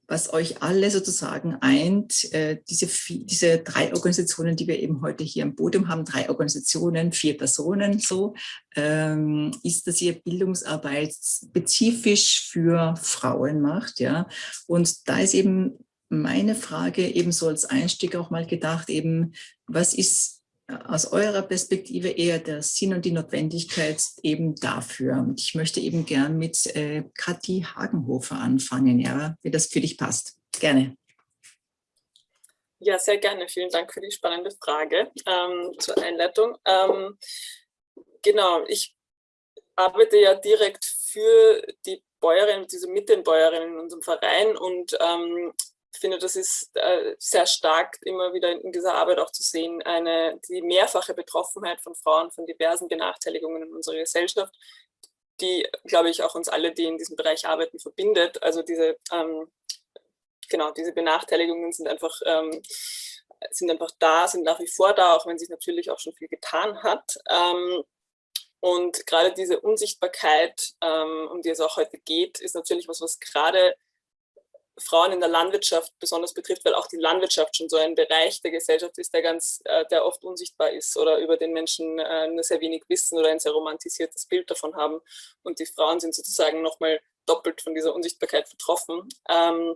was euch alle sozusagen eint, äh, diese, diese drei Organisationen, die wir eben heute hier im Podium haben, drei Organisationen, vier Personen so, ähm, ist, dass ihr Bildungsarbeit spezifisch für Frauen macht. ja. Und da ist eben meine Frage ebenso als Einstieg auch mal gedacht, eben, was ist aus eurer Perspektive eher der Sinn und die Notwendigkeit eben dafür. Und ich möchte eben gern mit äh, Kathi Hagenhofer anfangen, ja, wie das für dich passt. Gerne. Ja, sehr gerne. Vielen Dank für die spannende Frage ähm, zur Einleitung. Ähm, genau, ich arbeite ja direkt für die Bäuerinnen, diese mit den Bäuerinnen in unserem Verein und ähm, finde, das ist äh, sehr stark immer wieder in dieser Arbeit auch zu sehen, eine, die mehrfache Betroffenheit von Frauen von diversen Benachteiligungen in unserer Gesellschaft, die, glaube ich, auch uns alle, die in diesem Bereich arbeiten, verbindet. Also diese, ähm, genau, diese Benachteiligungen sind einfach, ähm, sind einfach da, sind nach wie vor da, auch wenn sich natürlich auch schon viel getan hat. Ähm, und gerade diese Unsichtbarkeit, ähm, um die es auch heute geht, ist natürlich was, was gerade Frauen in der Landwirtschaft besonders betrifft, weil auch die Landwirtschaft schon so ein Bereich der Gesellschaft ist, der ganz, äh, der oft unsichtbar ist oder über den Menschen äh, nur sehr wenig wissen oder ein sehr romantisiertes Bild davon haben. Und die Frauen sind sozusagen nochmal doppelt von dieser Unsichtbarkeit betroffen. Ähm,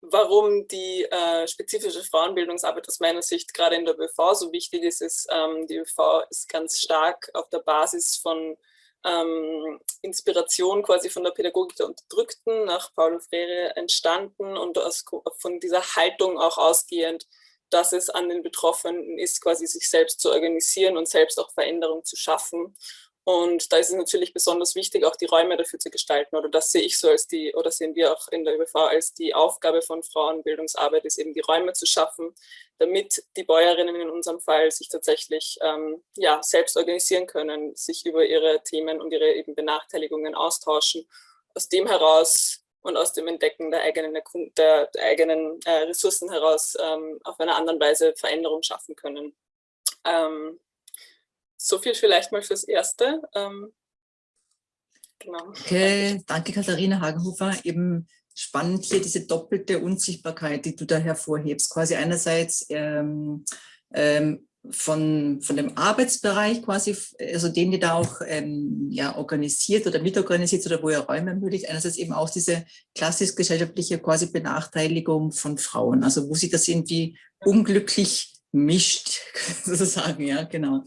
warum die äh, spezifische Frauenbildungsarbeit aus meiner Sicht gerade in der ÖV so wichtig ist, ist, ähm, die ÖV ist ganz stark auf der Basis von ähm, Inspiration quasi von der Pädagogik der Unterdrückten nach Paulo Freire entstanden und aus, von dieser Haltung auch ausgehend, dass es an den Betroffenen ist, quasi sich selbst zu organisieren und selbst auch Veränderung zu schaffen. Und da ist es natürlich besonders wichtig, auch die Räume dafür zu gestalten. Oder das sehe ich so als die, oder sehen wir auch in der ÖBV als die Aufgabe von Frauenbildungsarbeit, ist eben die Räume zu schaffen, damit die Bäuerinnen in unserem Fall sich tatsächlich ähm, ja, selbst organisieren können, sich über ihre Themen und ihre eben Benachteiligungen austauschen. Aus dem heraus und aus dem Entdecken der eigenen, der, der eigenen äh, Ressourcen heraus ähm, auf einer anderen Weise Veränderung schaffen können. Ähm, so viel vielleicht mal fürs Erste. Ähm, genau. Okay, danke Katharina Hagenhofer. Eben spannend hier diese doppelte Unsichtbarkeit, die du da hervorhebst. Quasi einerseits ähm, ähm, von, von dem Arbeitsbereich quasi, also den ihr da auch ähm, ja, organisiert oder mitorganisiert oder wo ihr Räume ermöglicht, einerseits eben auch diese klassisch-gesellschaftliche quasi Benachteiligung von Frauen, also wo sie das irgendwie unglücklich mischt, sozusagen, ja, genau.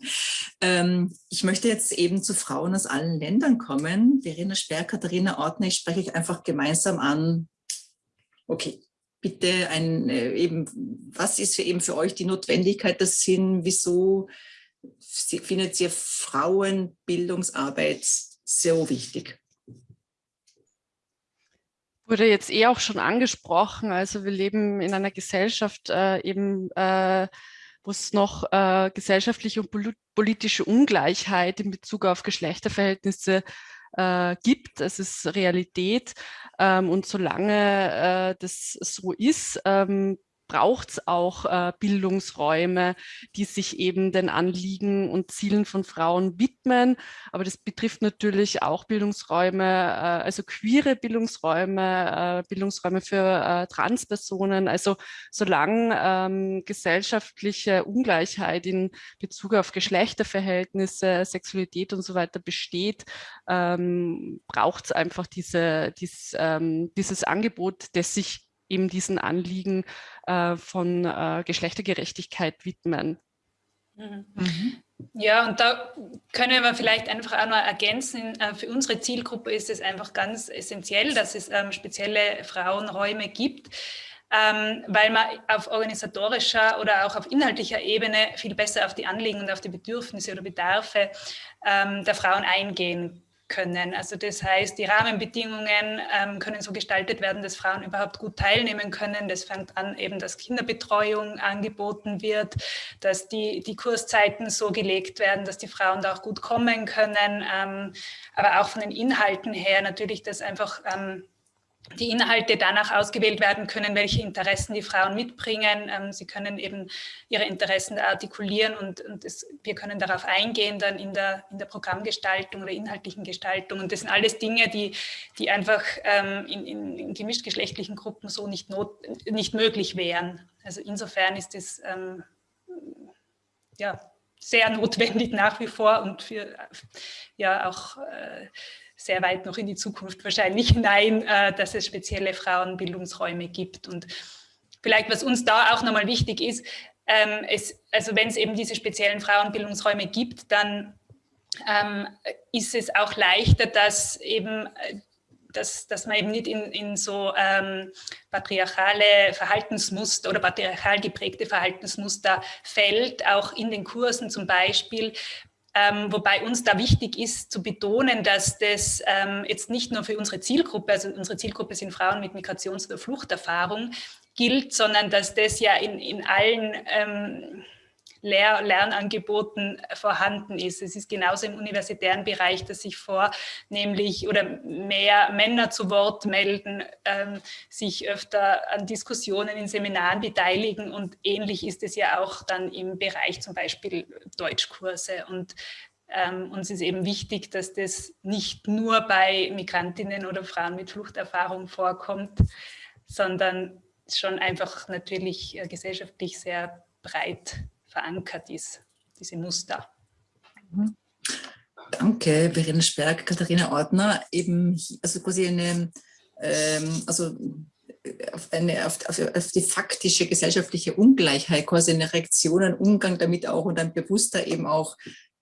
Ähm, ich möchte jetzt eben zu Frauen aus allen Ländern kommen. Verena Sperr, Katharina Ortner, ich spreche euch einfach gemeinsam an. Okay, bitte ein, äh, eben, was ist für eben für euch die Notwendigkeit, das Sinn, wieso findet ihr Frauenbildungsarbeit so wichtig? Wurde jetzt eh auch schon angesprochen, also wir leben in einer Gesellschaft äh, eben, äh, wo es noch äh, gesellschaftliche und politische Ungleichheit in Bezug auf Geschlechterverhältnisse äh, gibt. Es ist Realität. Ähm, und solange äh, das so ist, ähm, braucht es auch äh, Bildungsräume, die sich eben den Anliegen und Zielen von Frauen widmen. Aber das betrifft natürlich auch Bildungsräume, äh, also queere Bildungsräume, äh, Bildungsräume für äh, Transpersonen. Also solange ähm, gesellschaftliche Ungleichheit in Bezug auf Geschlechterverhältnisse, Sexualität und so weiter besteht, ähm, braucht es einfach diese, dies, ähm, dieses Angebot, das sich eben diesen Anliegen äh, von äh, Geschlechtergerechtigkeit widmen. Mhm. mhm. Ja, und da können wir vielleicht einfach auch noch ergänzen, äh, für unsere Zielgruppe ist es einfach ganz essentiell, dass es ähm, spezielle Frauenräume gibt, ähm, weil man auf organisatorischer oder auch auf inhaltlicher Ebene viel besser auf die Anliegen und auf die Bedürfnisse oder Bedarfe ähm, der Frauen eingehen können. Also das heißt, die Rahmenbedingungen ähm, können so gestaltet werden, dass Frauen überhaupt gut teilnehmen können. Das fängt an eben, dass Kinderbetreuung angeboten wird, dass die, die Kurszeiten so gelegt werden, dass die Frauen da auch gut kommen können, ähm, aber auch von den Inhalten her natürlich, dass einfach ähm, die Inhalte danach ausgewählt werden können, welche Interessen die Frauen mitbringen. Ähm, sie können eben ihre Interessen artikulieren und, und es, wir können darauf eingehen dann in der, in der Programmgestaltung oder inhaltlichen Gestaltung. Und das sind alles Dinge, die, die einfach ähm, in, in, in gemischtgeschlechtlichen Gruppen so nicht, not, nicht möglich wären. Also insofern ist es ähm, ja, sehr notwendig nach wie vor und für ja auch äh, sehr weit noch in die Zukunft wahrscheinlich hinein, äh, dass es spezielle Frauenbildungsräume gibt. Und vielleicht, was uns da auch nochmal wichtig ist, ähm, es, also wenn es eben diese speziellen Frauenbildungsräume gibt, dann ähm, ist es auch leichter, dass eben äh, dass, dass man eben nicht in, in so ähm, patriarchale Verhaltensmuster oder patriarchal geprägte Verhaltensmuster fällt, auch in den Kursen zum Beispiel, ähm, wobei uns da wichtig ist zu betonen, dass das ähm, jetzt nicht nur für unsere Zielgruppe, also unsere Zielgruppe sind Frauen mit Migrations- oder Fluchterfahrung, gilt, sondern dass das ja in, in allen ähm, Lehr Lernangeboten vorhanden ist. Es ist genauso im universitären Bereich, dass sich vornehmlich oder mehr Männer zu Wort melden, ähm, sich öfter an Diskussionen in Seminaren beteiligen und ähnlich ist es ja auch dann im Bereich zum Beispiel Deutschkurse und ähm, uns ist eben wichtig, dass das nicht nur bei Migrantinnen oder Frauen mit Fluchterfahrung vorkommt, sondern schon einfach natürlich äh, gesellschaftlich sehr breit verankert ist, diese Muster. Mhm. Danke, Verena Sperg, Katharina Ortner. Eben, also quasi eine, ähm, also auf, eine, auf, auf, auf, die faktische gesellschaftliche Ungleichheit, quasi eine Reaktion, ein Umgang damit auch und ein bewusster eben auch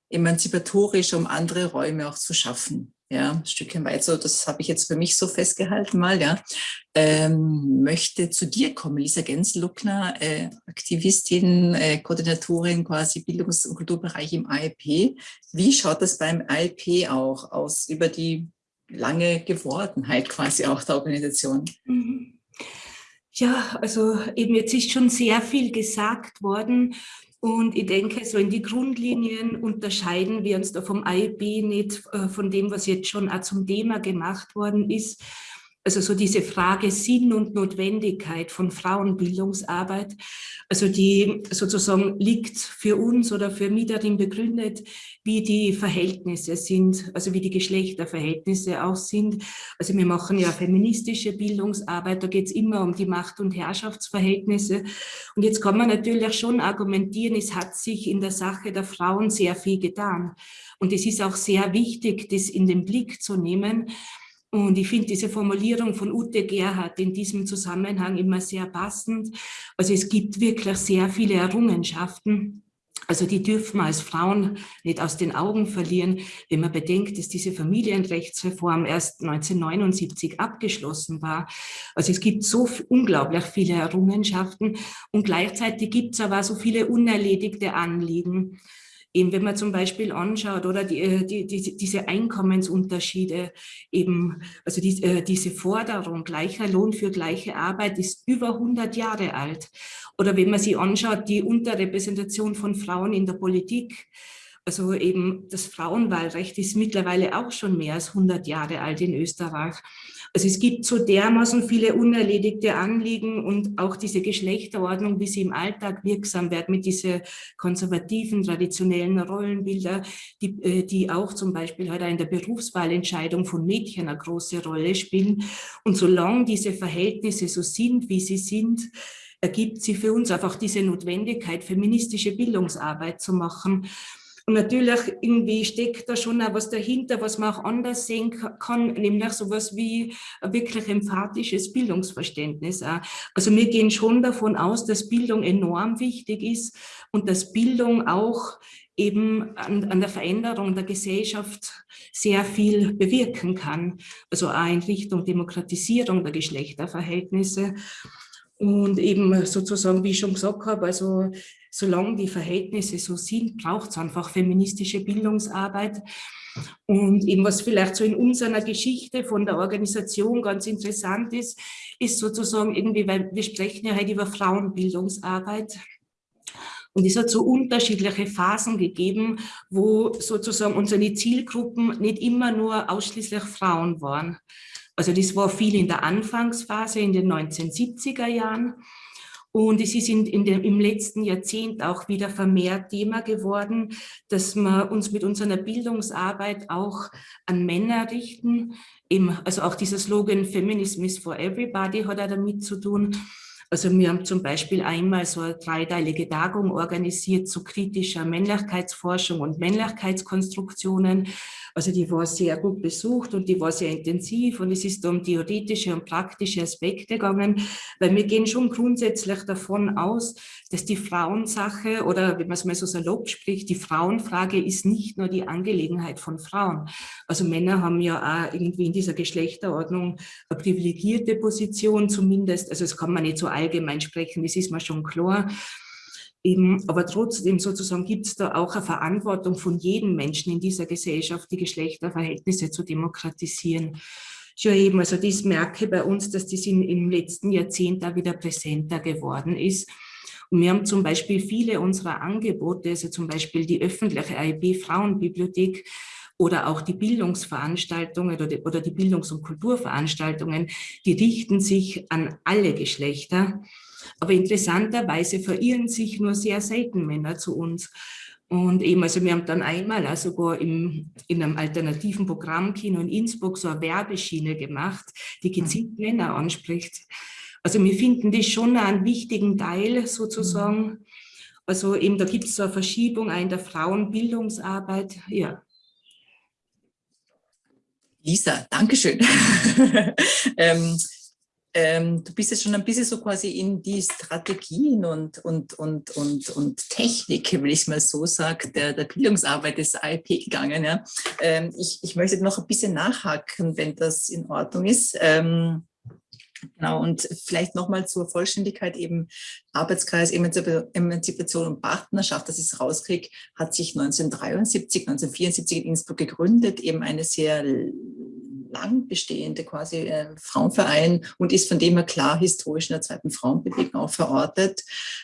emanzipatorisch, um andere Räume auch zu schaffen ja, ein Stückchen weit so, das habe ich jetzt für mich so festgehalten mal, ja, ähm, möchte zu dir kommen, Lisa Gensluckner, äh, Aktivistin, äh, Koordinatorin quasi Bildungs- und Kulturbereich im AIP. Wie schaut das beim AIP auch aus über die lange Gewordenheit quasi auch der Organisation? Mhm. Ja, also eben jetzt ist schon sehr viel gesagt worden und ich denke, so in die Grundlinien unterscheiden wir uns da vom IB nicht äh, von dem, was jetzt schon auch zum Thema gemacht worden ist. Also so diese Frage Sinn und Notwendigkeit von Frauenbildungsarbeit, also die sozusagen liegt für uns oder für mich darin begründet, wie die Verhältnisse sind, also wie die Geschlechterverhältnisse auch sind. Also wir machen ja feministische Bildungsarbeit, da geht es immer um die Macht- und Herrschaftsverhältnisse. Und jetzt kann man natürlich schon argumentieren, es hat sich in der Sache der Frauen sehr viel getan. Und es ist auch sehr wichtig, das in den Blick zu nehmen, Und ich finde diese Formulierung von Ute Gerhardt in diesem Zusammenhang immer sehr passend. Also es gibt wirklich sehr viele Errungenschaften. Also die dürfen wir als Frauen nicht aus den Augen verlieren, wenn man bedenkt, dass diese Familienrechtsreform erst 1979 abgeschlossen war. Also es gibt so unglaublich viele Errungenschaften und gleichzeitig gibt es aber so viele unerledigte Anliegen. Eben wenn man zum Beispiel anschaut, oder die, äh, die, die, diese Einkommensunterschiede, eben, also die, äh, diese Forderung, gleicher Lohn für gleiche Arbeit ist über 100 Jahre alt. Oder wenn man sich anschaut, die Unterrepräsentation von Frauen in der Politik, also eben das Frauenwahlrecht ist mittlerweile auch schon mehr als 100 Jahre alt in Österreich. Also es gibt so dermaßen viele unerledigte Anliegen und auch diese Geschlechterordnung, wie sie im Alltag wirksam wird mit diesen konservativen, traditionellen Rollenbilder, die, äh, die auch zum Beispiel heute in der Berufswahlentscheidung von Mädchen eine große Rolle spielen. Und solange diese Verhältnisse so sind, wie sie sind, ergibt sie für uns einfach diese Notwendigkeit, feministische Bildungsarbeit zu machen. Und natürlich irgendwie steckt da schon auch was dahinter, was man auch anders sehen kann, nämlich sowas wie ein wirklich emphatisches Bildungsverständnis. Also wir gehen schon davon aus, dass Bildung enorm wichtig ist und dass Bildung auch eben an, an, der Veränderung der Gesellschaft sehr viel bewirken kann. Also auch in Richtung Demokratisierung der Geschlechterverhältnisse. Und eben sozusagen, wie ich schon gesagt habe, also solange die Verhältnisse so sind, braucht es einfach feministische Bildungsarbeit. Und eben was vielleicht so in unserer Geschichte von der Organisation ganz interessant ist, ist sozusagen irgendwie, weil wir sprechen ja heute über Frauenbildungsarbeit. Und es hat so unterschiedliche Phasen gegeben, wo sozusagen unsere Zielgruppen nicht immer nur ausschließlich Frauen waren. Also das war viel in der Anfangsphase in den 1970er Jahren. Und es ist in, in dem, im letzten Jahrzehnt auch wieder vermehrt Thema geworden, dass wir uns mit unserer Bildungsarbeit auch an Männer richten. Eben, also auch dieser Slogan Feminism is for everybody hat er damit zu tun. Also wir haben zum Beispiel einmal so eine dreiteilige Tagung organisiert zu kritischer Männlichkeitsforschung und Männlichkeitskonstruktionen. Also die war sehr gut besucht und die war sehr intensiv und es ist um theoretische und praktische Aspekte gegangen, weil wir gehen schon grundsätzlich davon aus, dass die Frauensache oder wenn man es mal so salopp spricht, die Frauenfrage ist nicht nur die Angelegenheit von Frauen. Also Männer haben ja auch irgendwie in dieser Geschlechterordnung eine privilegierte Position zumindest, also das kann man nicht so allgemein sprechen, das ist mir schon klar. Eben, aber trotzdem sozusagen gibt es da auch eine Verantwortung von jedem Menschen in dieser Gesellschaft, die Geschlechterverhältnisse zu demokratisieren. Schon eben, also das merke bei uns, dass das in, im letzten Jahrzehnt da wieder präsenter geworden ist. Und wir haben zum Beispiel viele unserer Angebote, also zum Beispiel die öffentliche AIB Frauenbibliothek, oder auch die Bildungsveranstaltungen oder die, oder die Bildungs- und Kulturveranstaltungen, die richten sich an alle Geschlechter. Aber interessanterweise verirren sich nur sehr selten Männer zu uns. Und eben, also wir haben dann einmal also sogar im, in einem alternativen Programmkino in Innsbruck so eine Werbeschiene gemacht, die gezielt Männer anspricht. Also wir finden das schon einen wichtigen Teil sozusagen. Also eben, da gibt es so eine Verschiebung in der Frauenbildungsarbeit. Ja. Lisa, Dankeschön. ähm, ähm, du bist jetzt schon ein bisschen so quasi in die Strategien und, und, und, und, und Technik, will ich mal so sagen, der, der Bildungsarbeit des AIP gegangen. Ja. Ähm, ich, ich möchte noch ein bisschen nachhaken, wenn das in Ordnung ist. Ähm, Genau, und vielleicht nochmal zur Vollständigkeit eben Arbeitskreis Emanzipation und Partnerschaft, das ist rauskrieg, hat sich 1973, 1974 in Innsbruck gegründet, eben eine sehr lang bestehende quasi äh, Frauenverein und ist von dem her klar historisch in der zweiten Frauenbewegung auch verortet.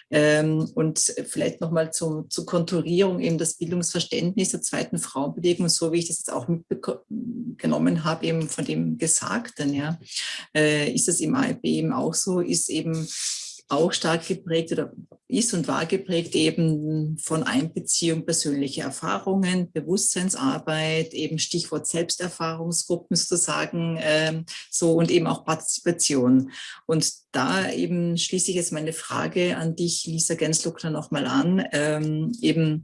Ähm, und vielleicht nochmal zur Konturierung eben das Bildungsverständnis der zweiten Frauenbewegung, so wie ich das jetzt auch mitgenommen habe, eben von dem Gesagten, ja, äh, ist das im AIB eben auch so, ist eben auch stark geprägt oder ist und war geprägt eben von Einbeziehung persönlicher Erfahrungen, Bewusstseinsarbeit, eben Stichwort Selbsterfahrungsgruppen sozusagen, ähm, so und eben auch Partizipation. Und da eben schließe ich jetzt meine Frage an dich, Lisa Gensluckner, nochmal an, ähm, eben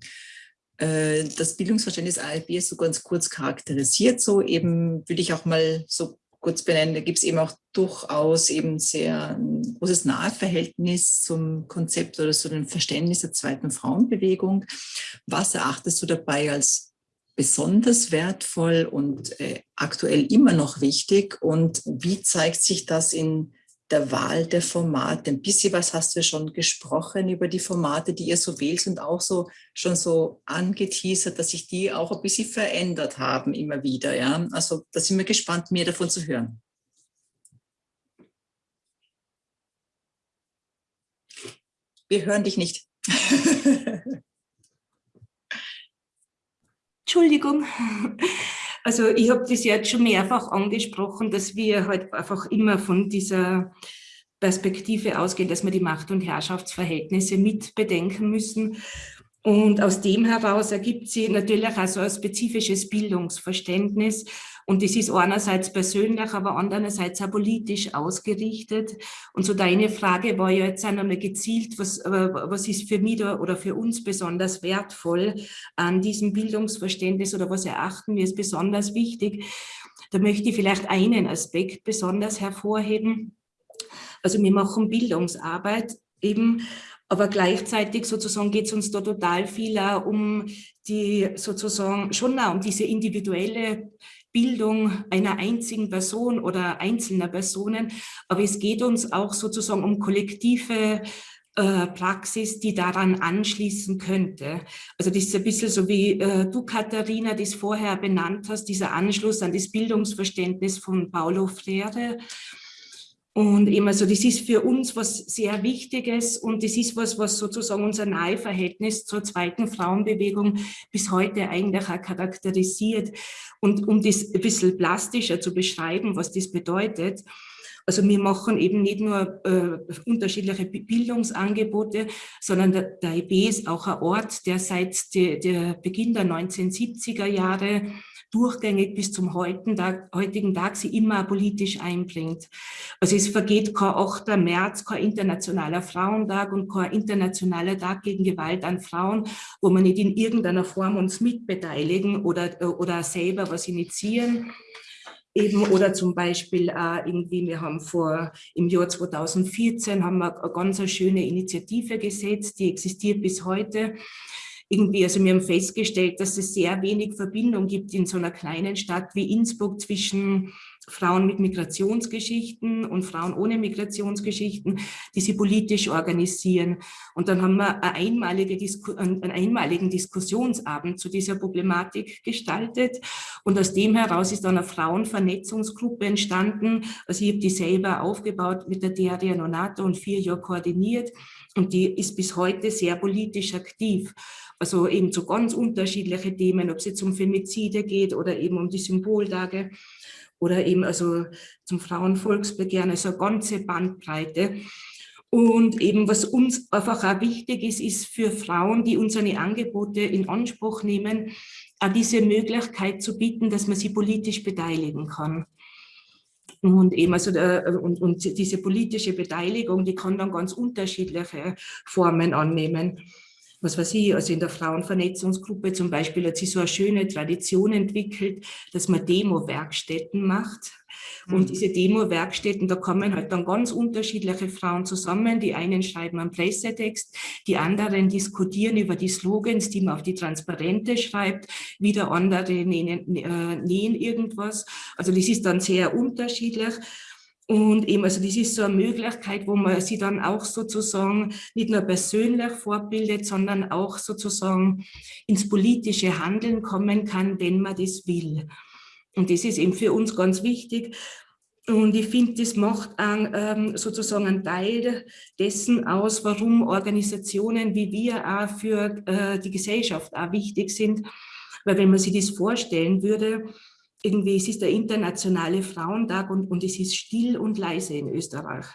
äh, das Bildungsverständnis ALB ist so ganz kurz charakterisiert, so eben würde ich auch mal so kurz benennen, gibt es eben auch durchaus eben sehr ein großes Naheverhältnis zum Konzept oder zu dem Verständnis der zweiten Frauenbewegung. Was erachtest du dabei als besonders wertvoll und äh, aktuell immer noch wichtig und wie zeigt sich das in der Wahl der Formate. Ein bisschen was hast du schon gesprochen über die Formate, die ihr so wählt und auch so schon so angeteasert, dass sich die auch ein bisschen verändert haben immer wieder. Ja? Also da sind wir gespannt, mehr davon zu hören. Wir hören dich nicht. Entschuldigung. Also ich habe das jetzt schon mehrfach angesprochen, dass wir halt einfach immer von dieser Perspektive ausgehen, dass wir die Macht- und Herrschaftsverhältnisse mit bedenken müssen. Und aus dem heraus ergibt sich natürlich auch so ein spezifisches Bildungsverständnis. Und das ist einerseits persönlich, aber andererseits auch politisch ausgerichtet. Und so deine Frage war ja jetzt einmal gezielt, was, was ist für mich da oder für uns besonders wertvoll an diesem Bildungsverständnis oder was erachten wir als besonders wichtig? Da möchte ich vielleicht einen Aspekt besonders hervorheben. Also wir machen Bildungsarbeit eben aber gleichzeitig sozusagen geht es uns da total viel auch um die sozusagen schon auch um diese individuelle Bildung einer einzigen Person oder einzelner Personen, aber es geht uns auch sozusagen um kollektive äh, Praxis, die daran anschließen könnte. Also das ist ein bisschen so wie äh, du, Katharina, das vorher benannt hast, dieser Anschluss an das Bildungsverständnis von Paulo Freire. Und eben, also das ist für uns was sehr Wichtiges und das ist was, was sozusagen unser Naheverhältnis zur zweiten Frauenbewegung bis heute eigentlich auch charakterisiert. Und um das ein bisschen plastischer zu beschreiben, was das bedeutet, also wir machen eben nicht nur äh, unterschiedliche Bildungsangebote, sondern der, der IB ist auch ein Ort, der seit de, der Beginn der 1970er Jahre durchgängig bis zum heutigen Tag, heutigen Tag sie immer politisch einbringt. Also es vergeht kein 8. März, kein internationaler Frauentag und kein internationaler Tag gegen Gewalt an Frauen, wo wir nicht in irgendeiner Form uns mitbeteiligen oder, oder selber was initiieren eben oder zum Beispiel auch irgendwie, wir haben vor im Jahr 2014 haben wir eine ganz schöne Initiative gesetzt, die existiert bis heute. Irgendwie, also wir haben festgestellt, dass es sehr wenig Verbindung gibt in so einer kleinen Stadt wie Innsbruck zwischen Frauen mit Migrationsgeschichten und Frauen ohne Migrationsgeschichten, die sie politisch organisieren. Und dann haben wir eine einmalige einen einmaligen Diskussionsabend zu dieser Problematik gestaltet. Und aus dem heraus ist dann eine Frauenvernetzungsgruppe entstanden. Also ich habe die selber aufgebaut mit der Daria Nonato und vier Jahre koordiniert. Und die ist bis heute sehr politisch aktiv. Also eben zu ganz unterschiedlichen Themen, ob es jetzt um Femizide geht oder eben um die Symboltage oder eben also zum Frauenvolksbegehren, also eine ganze Bandbreite. Und eben was uns einfach auch wichtig ist, ist für Frauen, die unsere Angebote in Anspruch nehmen, auch diese Möglichkeit zu bieten, dass man sie politisch beteiligen kann. Und eben also der, und, und diese politische Beteiligung, die kann dann ganz unterschiedliche Formen annehmen was weiß ich, also in der Frauenvernetzungsgruppe zum Beispiel hat sich so eine schöne Tradition entwickelt, dass man Demo-Werkstätten macht. Und mhm. diese Demo-Werkstätten, da kommen halt dann ganz unterschiedliche Frauen zusammen. Die einen schreiben einen Pressetext, die anderen diskutieren über die Slogans, die man auf die Transparente schreibt, wieder andere nähen, äh, nähen irgendwas. Also das ist dann sehr unterschiedlich. Und eben, also das ist so eine Möglichkeit, wo man sie dann auch sozusagen nicht nur persönlich fortbildet, sondern auch sozusagen ins politische Handeln kommen kann, wenn man das will. Und das ist eben für uns ganz wichtig. Und ich finde, das macht ähm, sozusagen einen Teil dessen aus, warum Organisationen wie wir auch für äh, die Gesellschaft auch wichtig sind. Weil wenn man sich das vorstellen würde, irgendwie, es ist der internationale Frauentag und, und es ist still und leise in Österreich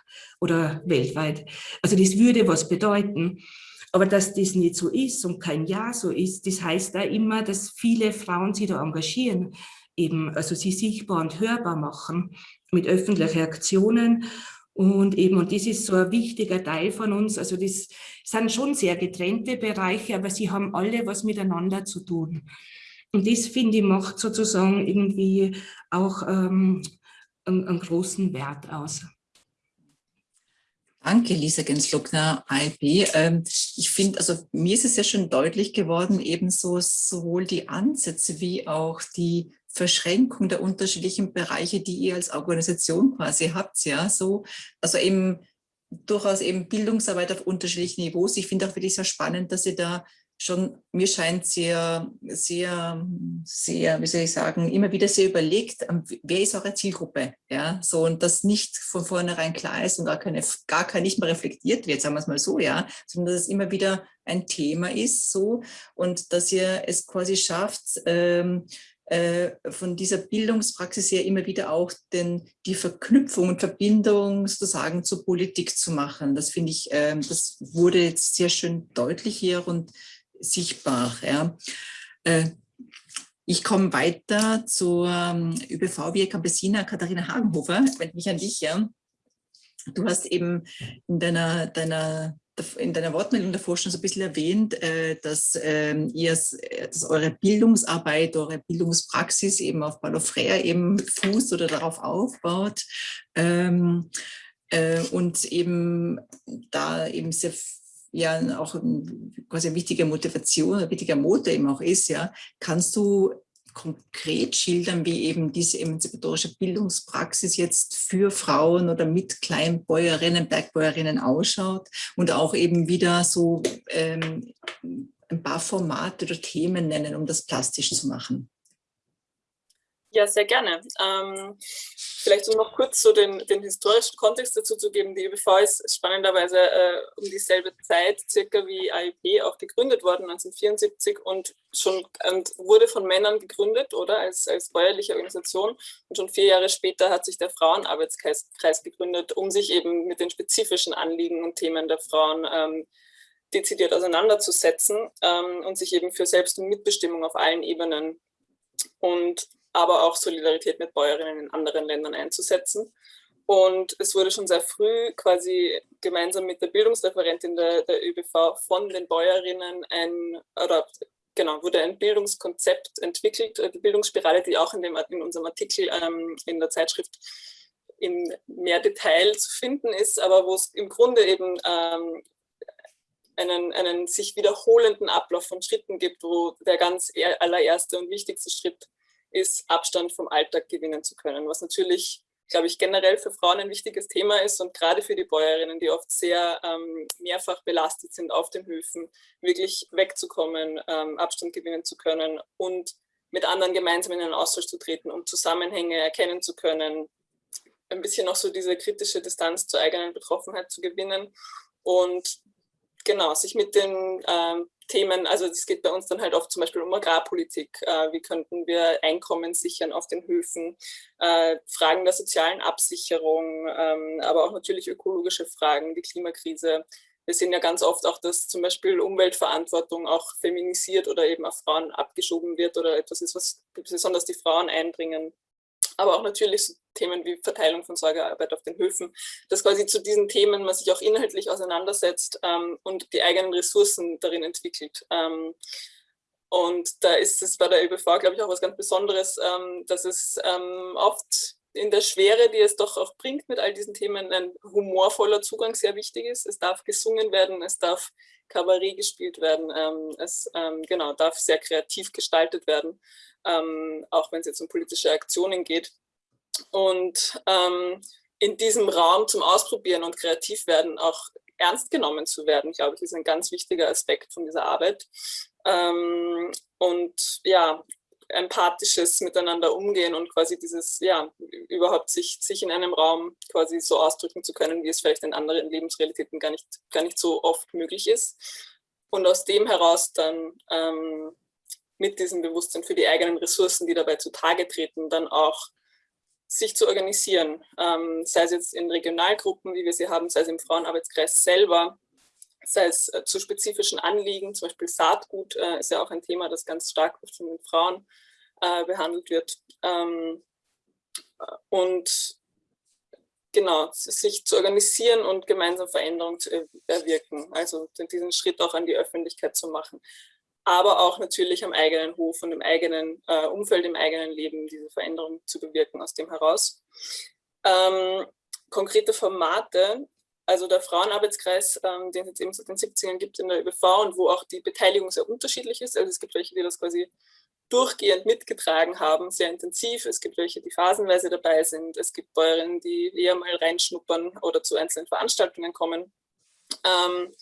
oder weltweit. Also das würde was bedeuten. Aber dass das nicht so ist und kein Ja so ist, das heißt da immer, dass viele Frauen sich da engagieren, eben, also sie sichtbar und hörbar machen mit öffentlichen Aktionen. Und eben, und das ist so ein wichtiger Teil von uns. Also das sind schon sehr getrennte Bereiche, aber sie haben alle was miteinander zu tun. Und das, finde ich, macht sozusagen irgendwie auch ähm, einen, einen großen Wert aus. Danke, Lisa Genslockner, IB. Ähm, ich finde, also mir ist es ja schon deutlich geworden, ebenso sowohl die Ansätze wie auch die Verschränkung der unterschiedlichen Bereiche, die ihr als Organisation quasi habt, ja, so, also eben durchaus eben Bildungsarbeit auf unterschiedlichen Niveaus. Ich finde auch wirklich sehr spannend, dass ihr da schon, mir scheint sehr, sehr, sehr, wie soll ich sagen, immer wieder sehr überlegt, ähm, wer ist eure Zielgruppe, ja, so und das nicht von vornherein klar ist und gar keine, gar kein nicht mehr reflektiert wird, sagen wir es mal so, ja, sondern dass es immer wieder ein Thema ist, so und dass ihr es quasi schafft, ähm, äh, von dieser Bildungspraxis her immer wieder auch den, die Verknüpfung und Verbindung sozusagen zur Politik zu machen. Das finde ich, ähm, das wurde jetzt sehr schön deutlich hier und sichtbar. Ja. Äh, ich komme weiter zur ähm, ÖBV Via Campesina Katharina Hagenhofer, ich wende mich an dich. Ja. Du hast eben in deiner, deiner in deiner Wortmeldung davor schon so ein bisschen erwähnt, äh, dass ähm, ihr dass eure Bildungsarbeit, eure Bildungspraxis eben auf Paulo Freire eben fußt oder darauf aufbaut ähm, äh, und eben da eben sehr ja auch quasi eine wichtige Motivation, ein wichtiger Motor eben auch ist, ja, kannst du konkret schildern, wie eben diese emanzipatorische Bildungspraxis jetzt für Frauen oder mit Kleinbäuerinnen, Bergbäuerinnen ausschaut und auch eben wieder so ähm, ein paar Formate oder Themen nennen, um das plastisch zu machen. Ja, sehr gerne. Ähm, vielleicht um noch kurz so den, den, historischen Kontext dazu zu geben. Die ÖBV ist spannenderweise äh, um dieselbe Zeit circa wie AIP auch gegründet worden, 1974 und schon und wurde von Männern gegründet, oder als, als bäuerliche Organisation. Und schon vier Jahre später hat sich der Frauenarbeitskreis gegründet, um sich eben mit den spezifischen Anliegen und Themen der Frauen ähm, dezidiert auseinanderzusetzen ähm, und sich eben für Selbst- und Mitbestimmung auf allen Ebenen und aber auch Solidarität mit Bäuerinnen in anderen Ländern einzusetzen. Und es wurde schon sehr früh quasi gemeinsam mit der Bildungsreferentin der, der ÖBV von den Bäuerinnen ein, oder genau, wurde ein Bildungskonzept entwickelt, die Bildungsspirale, die auch in, dem, in unserem Artikel ähm, in der Zeitschrift in mehr Detail zu finden ist, aber wo es im Grunde eben ähm, einen, einen sich wiederholenden Ablauf von Schritten gibt, wo der ganz allererste und wichtigste Schritt ist, Abstand vom Alltag gewinnen zu können, was natürlich, glaube ich, generell für Frauen ein wichtiges Thema ist und gerade für die Bäuerinnen, die oft sehr ähm, mehrfach belastet sind auf den Höfen, wirklich wegzukommen, ähm, Abstand gewinnen zu können und mit anderen gemeinsam in einen Austausch zu treten, um Zusammenhänge erkennen zu können, ein bisschen noch so diese kritische Distanz zur eigenen Betroffenheit zu gewinnen. Und genau, sich mit den ähm, Themen, also es geht bei uns dann halt oft zum Beispiel um Agrarpolitik, äh, wie könnten wir Einkommen sichern auf den Höfen, äh, Fragen der sozialen Absicherung, ähm, aber auch natürlich ökologische Fragen, die Klimakrise. Wir sehen ja ganz oft auch, dass zum Beispiel Umweltverantwortung auch feminisiert oder eben auf Frauen abgeschoben wird oder etwas ist, was besonders die Frauen einbringen aber auch natürlich so Themen wie Verteilung von Sorgearbeit auf den Höfen, dass quasi zu diesen Themen man sich auch inhaltlich auseinandersetzt ähm, und die eigenen Ressourcen darin entwickelt. Ähm, und da ist es bei der ÖBV, glaube ich, auch was ganz Besonderes, ähm, dass es ähm, oft in der Schwere, die es doch auch bringt mit all diesen Themen, ein humorvoller Zugang sehr wichtig ist. Es darf gesungen werden, es darf Kabarett gespielt werden, ähm, es ähm, genau, darf sehr kreativ gestaltet werden ähm, auch wenn es jetzt um politische Aktionen geht. Und ähm, in diesem Raum zum Ausprobieren und kreativ werden auch ernst genommen zu werden, glaube ich, ist ein ganz wichtiger Aspekt von dieser Arbeit. Ähm, und ja, empathisches Miteinander umgehen und quasi dieses, ja, überhaupt sich, sich in einem Raum quasi so ausdrücken zu können, wie es vielleicht in anderen Lebensrealitäten gar nicht, gar nicht so oft möglich ist. Und aus dem heraus dann ähm, mit diesem Bewusstsein für die eigenen Ressourcen, die dabei zutage treten, dann auch sich zu organisieren, ähm, sei es jetzt in Regionalgruppen, wie wir sie haben, sei es im Frauenarbeitskreis selber, sei es äh, zu spezifischen Anliegen, zum Beispiel Saatgut äh, ist ja auch ein Thema, das ganz stark von den Frauen äh, behandelt wird. Ähm, und genau, sich zu organisieren und gemeinsam Veränderung zu erwirken, also diesen Schritt auch an die Öffentlichkeit zu machen aber auch natürlich am eigenen Hof und im eigenen äh, Umfeld, im eigenen Leben diese Veränderung zu bewirken aus dem heraus. Ähm, konkrete Formate, also der Frauenarbeitskreis, ähm, den es jetzt eben seit den 70ern gibt in der ÖBV und wo auch die Beteiligung sehr unterschiedlich ist. Also es gibt welche, die das quasi durchgehend mitgetragen haben, sehr intensiv. Es gibt welche, die phasenweise dabei sind. Es gibt Bäuerinnen, die eher mal reinschnuppern oder zu einzelnen Veranstaltungen kommen. Ähm,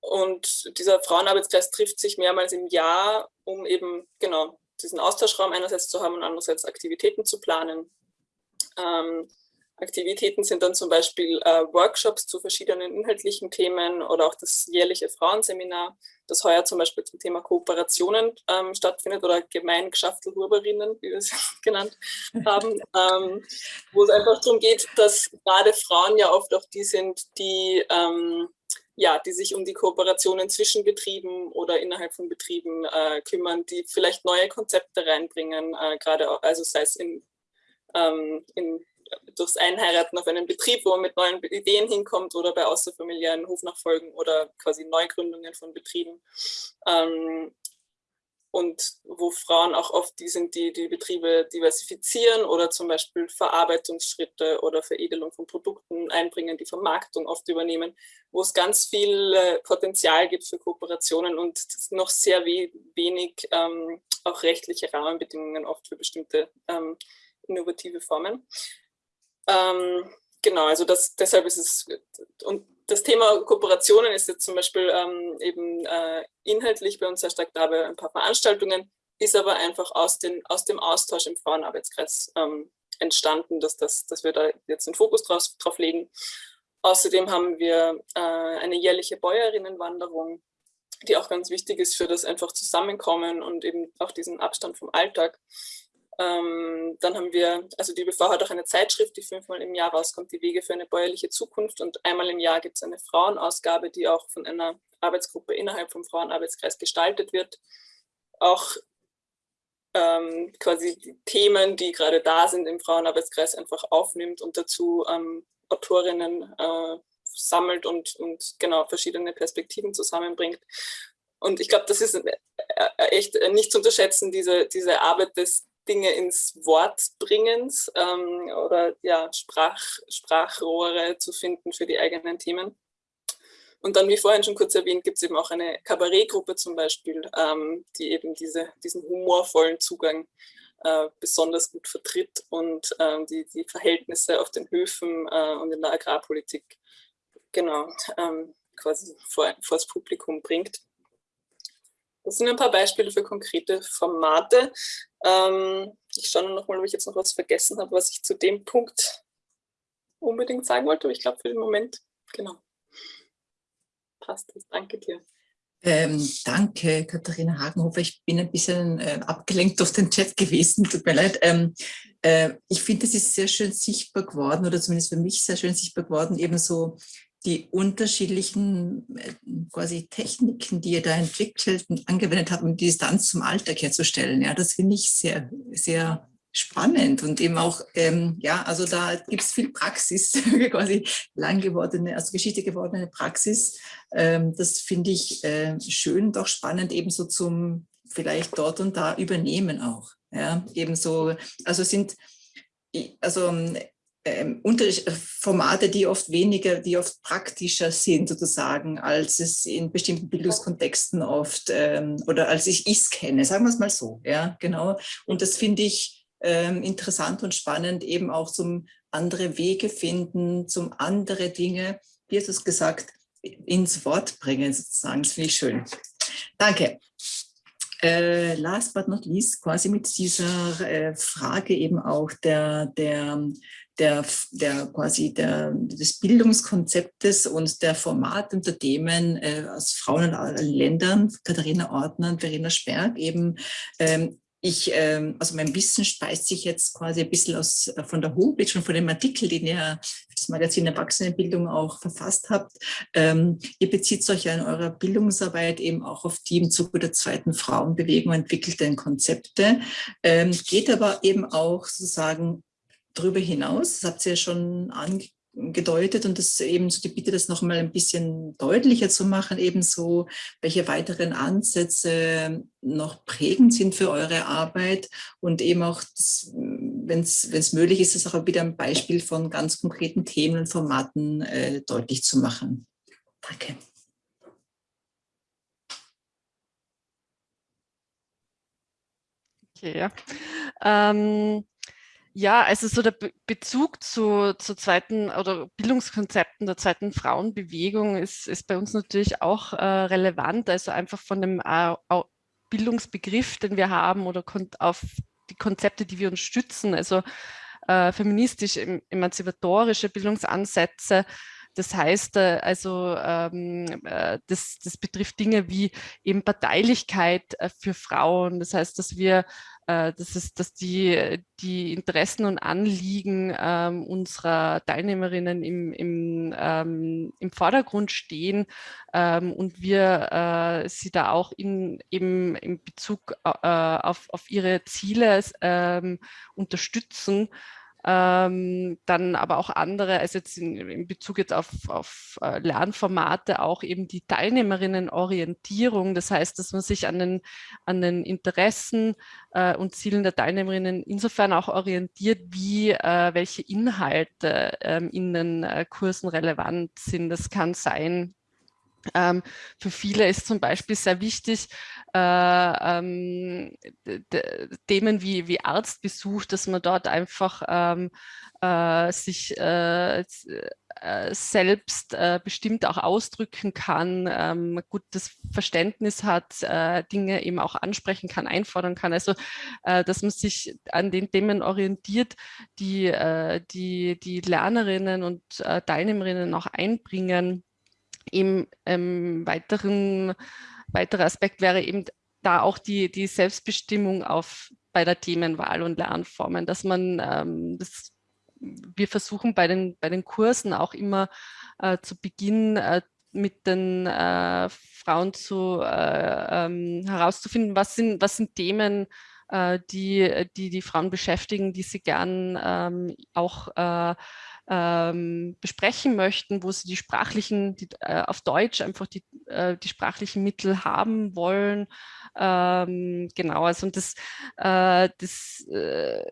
und dieser Frauenarbeitskreis trifft sich mehrmals im Jahr, um eben genau diesen Austauschraum einerseits zu haben und andererseits Aktivitäten zu planen. Ähm, Aktivitäten sind dann zum Beispiel äh, Workshops zu verschiedenen inhaltlichen Themen oder auch das jährliche Frauenseminar, das heuer zum Beispiel zum Thema Kooperationen ähm, stattfindet oder Gemeinschaftelhuberinnen, wie wir es genannt haben, ähm, wo es einfach darum geht, dass gerade Frauen ja oft auch die sind, die ähm, ja, die sich um die Kooperationen zwischen Betrieben oder innerhalb von Betrieben äh, kümmern, die vielleicht neue Konzepte reinbringen, äh, gerade also sei es in, ähm, in durchs Einheiraten auf einen Betrieb, wo man mit neuen Ideen hinkommt oder bei außerfamiliären Hofnachfolgen oder quasi Neugründungen von Betrieben. Ähm, und wo Frauen auch oft die sind, die die Betriebe diversifizieren oder zum Beispiel Verarbeitungsschritte oder Veredelung von Produkten einbringen, die Vermarktung oft übernehmen, wo es ganz viel Potenzial gibt für Kooperationen und noch sehr wenig ähm, auch rechtliche Rahmenbedingungen oft für bestimmte ähm, innovative Formen. Ähm, genau, also das, deshalb ist es, und das Thema Kooperationen ist jetzt zum Beispiel ähm, eben äh, inhaltlich bei uns sehr stark da bei ein paar Veranstaltungen, ist aber einfach aus, den, aus dem Austausch im Frauenarbeitskreis ähm, entstanden, dass, das, dass wir da jetzt den Fokus drauf, drauf legen. Außerdem haben wir äh, eine jährliche Bäuerinnenwanderung, die auch ganz wichtig ist für das einfach Zusammenkommen und eben auch diesen Abstand vom Alltag. Ähm, dann haben wir, also die BV hat auch eine Zeitschrift, die fünfmal im Jahr rauskommt, die Wege für eine bäuerliche Zukunft. Und einmal im Jahr gibt es eine Frauenausgabe, die auch von einer Arbeitsgruppe innerhalb vom Frauenarbeitskreis gestaltet wird. Auch ähm, quasi die Themen, die gerade da sind im Frauenarbeitskreis, einfach aufnimmt und dazu ähm, Autorinnen äh, sammelt und, und genau verschiedene Perspektiven zusammenbringt. Und ich glaube, das ist äh, äh, echt nicht zu unterschätzen, diese, diese Arbeit des Dinge ins Wort bringens ähm, oder ja, Sprach, Sprachrohre zu finden für die eigenen Themen. Und dann, wie vorhin schon kurz erwähnt, gibt es eben auch eine Kabarettgruppe zum Beispiel, ähm, die eben diese, diesen humorvollen Zugang äh, besonders gut vertritt und ähm, die, die Verhältnisse auf den Höfen äh, und in der Agrarpolitik genau ähm, quasi vor, vor das Publikum bringt. Das sind ein paar Beispiele für konkrete Formate. Ähm, ich schaue noch mal, ob ich jetzt noch was vergessen habe, was ich zu dem Punkt unbedingt sagen wollte, aber ich glaube für den Moment, genau, passt das. Danke dir. Ähm, danke, Katharina Hagenhofer. Ich bin ein bisschen äh, abgelenkt durch den Chat gewesen, tut mir leid. Ähm, äh, ich finde, es ist sehr schön sichtbar geworden, oder zumindest für mich sehr schön sichtbar geworden, ebenso die unterschiedlichen äh, quasi Techniken, die ihr da entwickelt und angewendet habt, um die Distanz zum Alltag herzustellen. Ja, das finde ich sehr, sehr spannend und eben auch, ähm, ja, also da gibt es viel Praxis, quasi lang gewordene, also Geschichte gewordene Praxis. Ähm, das finde ich äh, schön, doch spannend, ebenso zum vielleicht dort und da übernehmen auch. Ja, ebenso, also sind, also ähm, äh, Formate, die oft weniger, die oft praktischer sind sozusagen, als es in bestimmten Bildungskontexten oft ähm, oder als ich es kenne, sagen wir es mal so, ja, genau. Und das finde ich ähm, interessant und spannend, eben auch zum andere Wege finden, zum andere Dinge, wie hast du es gesagt, ins Wort bringen sozusagen, das finde ich schön. Danke. Äh, last but not least, quasi mit dieser äh, Frage eben auch der, der, der, der quasi der, des Bildungskonzeptes und der Formate und Themen äh, aus Frauen in allen Ländern, Katharina Ortner und Verena Sperg eben ähm, ich, ähm, also mein Wissen speist sich jetzt quasi ein bisschen aus, äh, von der Homepage und von dem Artikel, den ihr für das Magazin Erwachsenenbildung auch verfasst habt. Ähm, ihr bezieht euch ja in eurer Bildungsarbeit eben auch auf die im Zuge der zweiten Frauenbewegung entwickelten Konzepte, ähm, geht aber eben auch sozusagen darüber hinaus, das habt ihr ja schon angedeutet und das eben so die Bitte, das noch mal ein bisschen deutlicher zu machen, ebenso welche weiteren Ansätze noch prägend sind für eure Arbeit und eben auch wenn es möglich ist, das auch wieder ein Beispiel von ganz konkreten Themen und Formaten äh, deutlich zu machen. Danke. Okay, ja. Ähm, ja, also so der Be Bezug zu, zu zweiten oder Bildungskonzepten der zweiten Frauenbewegung ist, ist bei uns natürlich auch äh, relevant, also einfach von dem äh, Bildungsbegriff, den wir haben oder auf die Konzepte, die wir uns stützen, also äh, feministisch-emanzipatorische Bildungsansätze, das heißt, äh, also ähm, äh, das, das betrifft Dinge wie eben Parteilichkeit äh, für Frauen. Das heißt, dass wir das ist, dass die, die Interessen und Anliegen ähm, unserer Teilnehmerinnen im, im, ähm, im Vordergrund stehen ähm, und wir äh, sie da auch in, eben in Bezug äh, auf, auf ihre Ziele ähm, unterstützen ähm, dann aber auch andere, also jetzt in, in Bezug jetzt auf, auf äh, Lernformate, auch eben die Teilnehmerinnenorientierung. Das heißt, dass man sich an den, an den Interessen äh, und Zielen der Teilnehmerinnen insofern auch orientiert, wie äh, welche Inhalte ähm, in den äh, Kursen relevant sind. Das kann sein, ähm, für viele ist zum Beispiel sehr wichtig, äh, ähm, Themen wie, wie Arztbesuch, dass man dort einfach ähm, äh, sich äh, äh selbst äh, bestimmt auch ausdrücken kann, ähm, gutes Verständnis hat, äh, Dinge eben auch ansprechen kann, einfordern kann. Also, dass man sich an den Themen orientiert, die die, die Lernerinnen und Teilnehmerinnen auch einbringen im ähm, weiteren, weiterer Aspekt wäre eben da auch die, die Selbstbestimmung auf, bei der Themenwahl und Lernformen, dass man ähm, das, wir versuchen bei den, bei den Kursen auch immer äh, zu Beginn äh, mit den äh, Frauen zu, äh, ähm, herauszufinden, was sind, was sind Themen, äh, die, die die Frauen beschäftigen, die sie gern ähm, auch äh, ähm, besprechen möchten, wo sie die sprachlichen, die, äh, auf Deutsch einfach die, äh, die sprachlichen Mittel haben wollen. Ähm, genau, also und das, äh, das äh,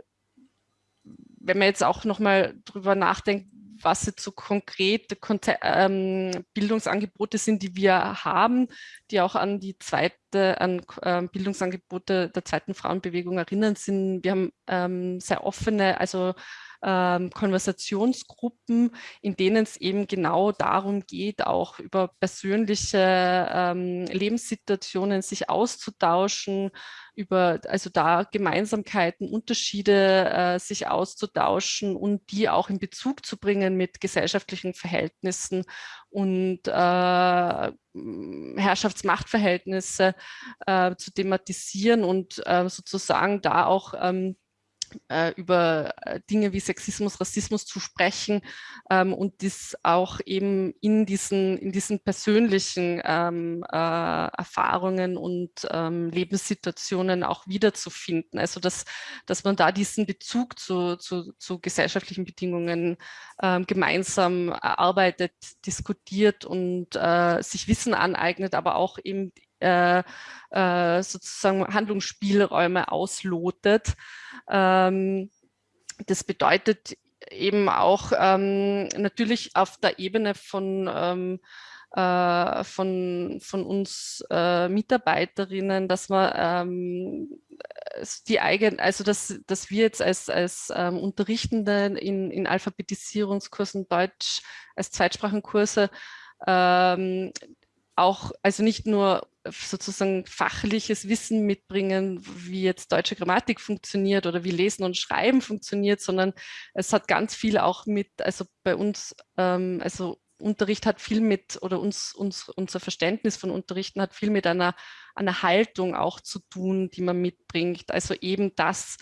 wenn man jetzt auch nochmal drüber nachdenkt, was jetzt so konkrete ähm, Bildungsangebote sind, die wir haben, die auch an die zweite, an äh, Bildungsangebote der zweiten Frauenbewegung erinnern sind. Wir haben ähm, sehr offene, also ähm, Konversationsgruppen, in denen es eben genau darum geht, auch über persönliche ähm, Lebenssituationen sich auszutauschen, über also da Gemeinsamkeiten, Unterschiede äh, sich auszutauschen und die auch in Bezug zu bringen mit gesellschaftlichen Verhältnissen und äh, Herrschaftsmachtverhältnisse äh, zu thematisieren und äh, sozusagen da auch ähm, äh, über äh, Dinge wie Sexismus, Rassismus zu sprechen ähm, und das auch eben in diesen, in diesen persönlichen ähm, äh, Erfahrungen und ähm, Lebenssituationen auch wiederzufinden. Also dass, dass man da diesen Bezug zu, zu, zu gesellschaftlichen Bedingungen ähm, gemeinsam erarbeitet, diskutiert und äh, sich Wissen aneignet, aber auch eben äh, äh, sozusagen Handlungsspielräume auslotet. Ähm, das bedeutet eben auch ähm, natürlich auf der Ebene von, ähm, äh, von, von uns äh, Mitarbeiterinnen, dass man ähm, die eigenen, also dass, dass wir jetzt als, als ähm, Unterrichtende in, in Alphabetisierungskursen Deutsch als Zweitsprachenkurse ähm, auch, also nicht nur sozusagen fachliches Wissen mitbringen, wie jetzt deutsche Grammatik funktioniert oder wie Lesen und Schreiben funktioniert, sondern es hat ganz viel auch mit, also bei uns, ähm, also Unterricht hat viel mit, oder uns, uns, unser Verständnis von Unterrichten hat viel mit einer, einer Haltung auch zu tun, die man mitbringt. Also eben das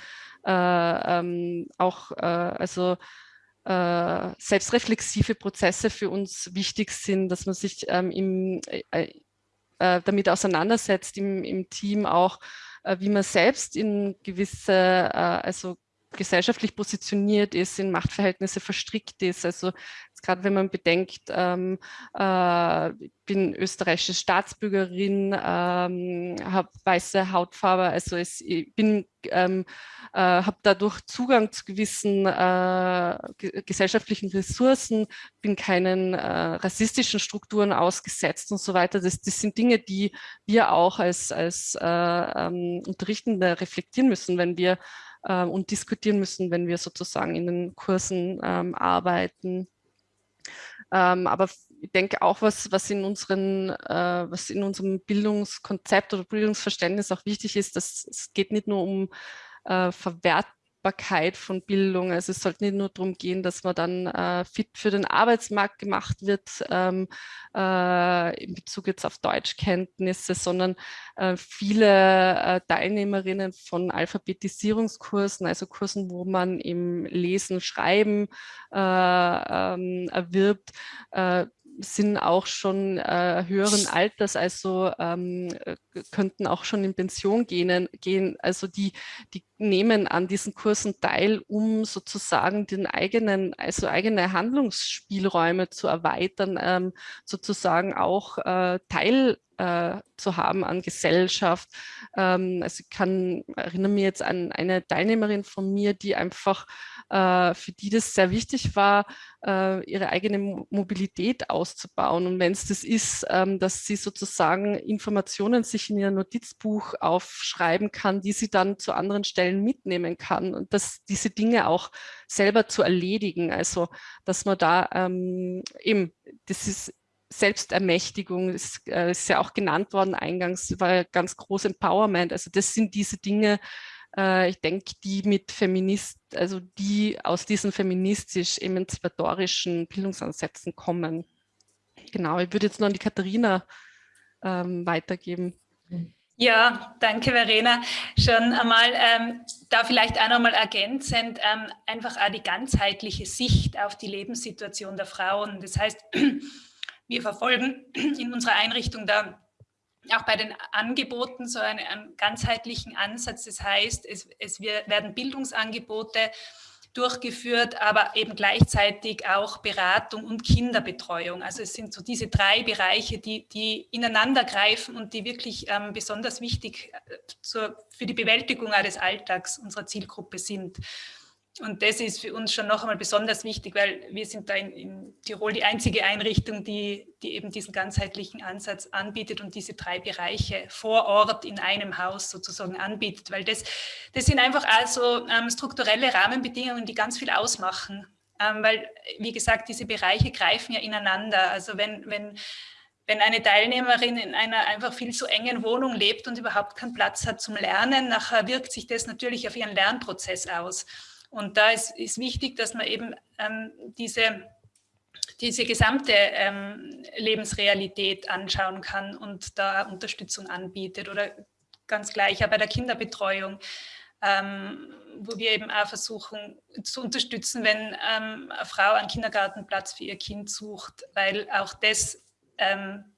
äh, ähm, auch, äh, also äh, selbstreflexive Prozesse für uns wichtig sind, dass man sich ähm, im, äh, äh, damit auseinandersetzt im, im Team auch, äh, wie man selbst in gewisse, äh, also gesellschaftlich positioniert ist, in Machtverhältnisse verstrickt ist. Also gerade wenn man bedenkt, ähm, äh, ich bin österreichische Staatsbürgerin, ähm, habe weiße Hautfarbe, also es, ich bin, ähm, äh, habe dadurch Zugang zu gewissen äh, gesellschaftlichen Ressourcen, bin keinen äh, rassistischen Strukturen ausgesetzt und so weiter. Das, das sind Dinge, die wir auch als, als äh, ähm, Unterrichtende reflektieren müssen, wenn wir äh, und diskutieren müssen, wenn wir sozusagen in den Kursen ähm, arbeiten. Ähm, aber ich denke auch, was, was, in unseren, äh, was in unserem Bildungskonzept oder Bildungsverständnis auch wichtig ist, dass es geht nicht nur um äh, Verwert Verfügbarkeit von Bildung. Also es sollte nicht nur darum gehen, dass man dann äh, fit für den Arbeitsmarkt gemacht wird ähm, äh, in Bezug jetzt auf Deutschkenntnisse, sondern äh, viele äh, Teilnehmerinnen von Alphabetisierungskursen, also Kursen, wo man im Lesen, Schreiben äh, ähm, erwirbt, äh, sind auch schon äh, höheren Alters, also ähm, äh, könnten auch schon in Pension gehen, gehen. Also die, die nehmen an diesen Kursen teil, um sozusagen den eigenen, also eigene Handlungsspielräume zu erweitern, ähm, sozusagen auch äh, Teil äh, zu haben an Gesellschaft. Ähm, also ich kann, erinnere mich jetzt an eine Teilnehmerin von mir, die einfach, äh, für die das sehr wichtig war, äh, ihre eigene Mobilität auszubauen. Und wenn es das ist, ähm, dass sie sozusagen Informationen sich in ihr Notizbuch aufschreiben kann, die sie dann zu anderen Stellen mitnehmen kann und dass diese Dinge auch selber zu erledigen. Also, dass man da ähm, eben, das ist Selbstermächtigung ist, äh, ist ja auch genannt worden eingangs, war ganz groß Empowerment. Also das sind diese Dinge, äh, ich denke, die mit Feminist, also die aus diesen feministisch-emanzipatorischen Bildungsansätzen kommen. Genau, ich würde jetzt noch an die Katharina ähm, weitergeben. Ja, danke Verena. Schon einmal, ähm, da vielleicht auch nochmal ergänzend, ähm, einfach auch die ganzheitliche Sicht auf die Lebenssituation der Frauen. Das heißt, wir verfolgen in unserer Einrichtung da auch bei den Angeboten so einen, einen ganzheitlichen Ansatz. Das heißt, es, es werden Bildungsangebote durchgeführt, aber eben gleichzeitig auch Beratung und Kinderbetreuung. Also es sind so diese drei Bereiche, die, die ineinander greifen und die wirklich ähm, besonders wichtig äh, zur, für die Bewältigung des Alltags unserer Zielgruppe sind. Und das ist für uns schon noch einmal besonders wichtig, weil wir sind da in, in, Tirol die einzige Einrichtung, die, die eben diesen ganzheitlichen Ansatz anbietet und diese drei Bereiche vor Ort in einem Haus sozusagen anbietet, weil das, das sind einfach also ähm, strukturelle Rahmenbedingungen, die ganz viel ausmachen, ähm, weil, wie gesagt, diese Bereiche greifen ja ineinander. Also wenn, wenn, wenn eine Teilnehmerin in einer einfach viel zu engen Wohnung lebt und überhaupt keinen Platz hat zum Lernen, nachher wirkt sich das natürlich auf ihren Lernprozess aus. Und da ist, ist wichtig, dass man eben ähm, diese, diese gesamte ähm, Lebensrealität anschauen kann und da Unterstützung anbietet oder ganz gleich auch bei der Kinderbetreuung, ähm, wo wir eben auch versuchen zu unterstützen, wenn ähm, eine Frau einen Kindergartenplatz für ihr Kind sucht, weil auch das ähm,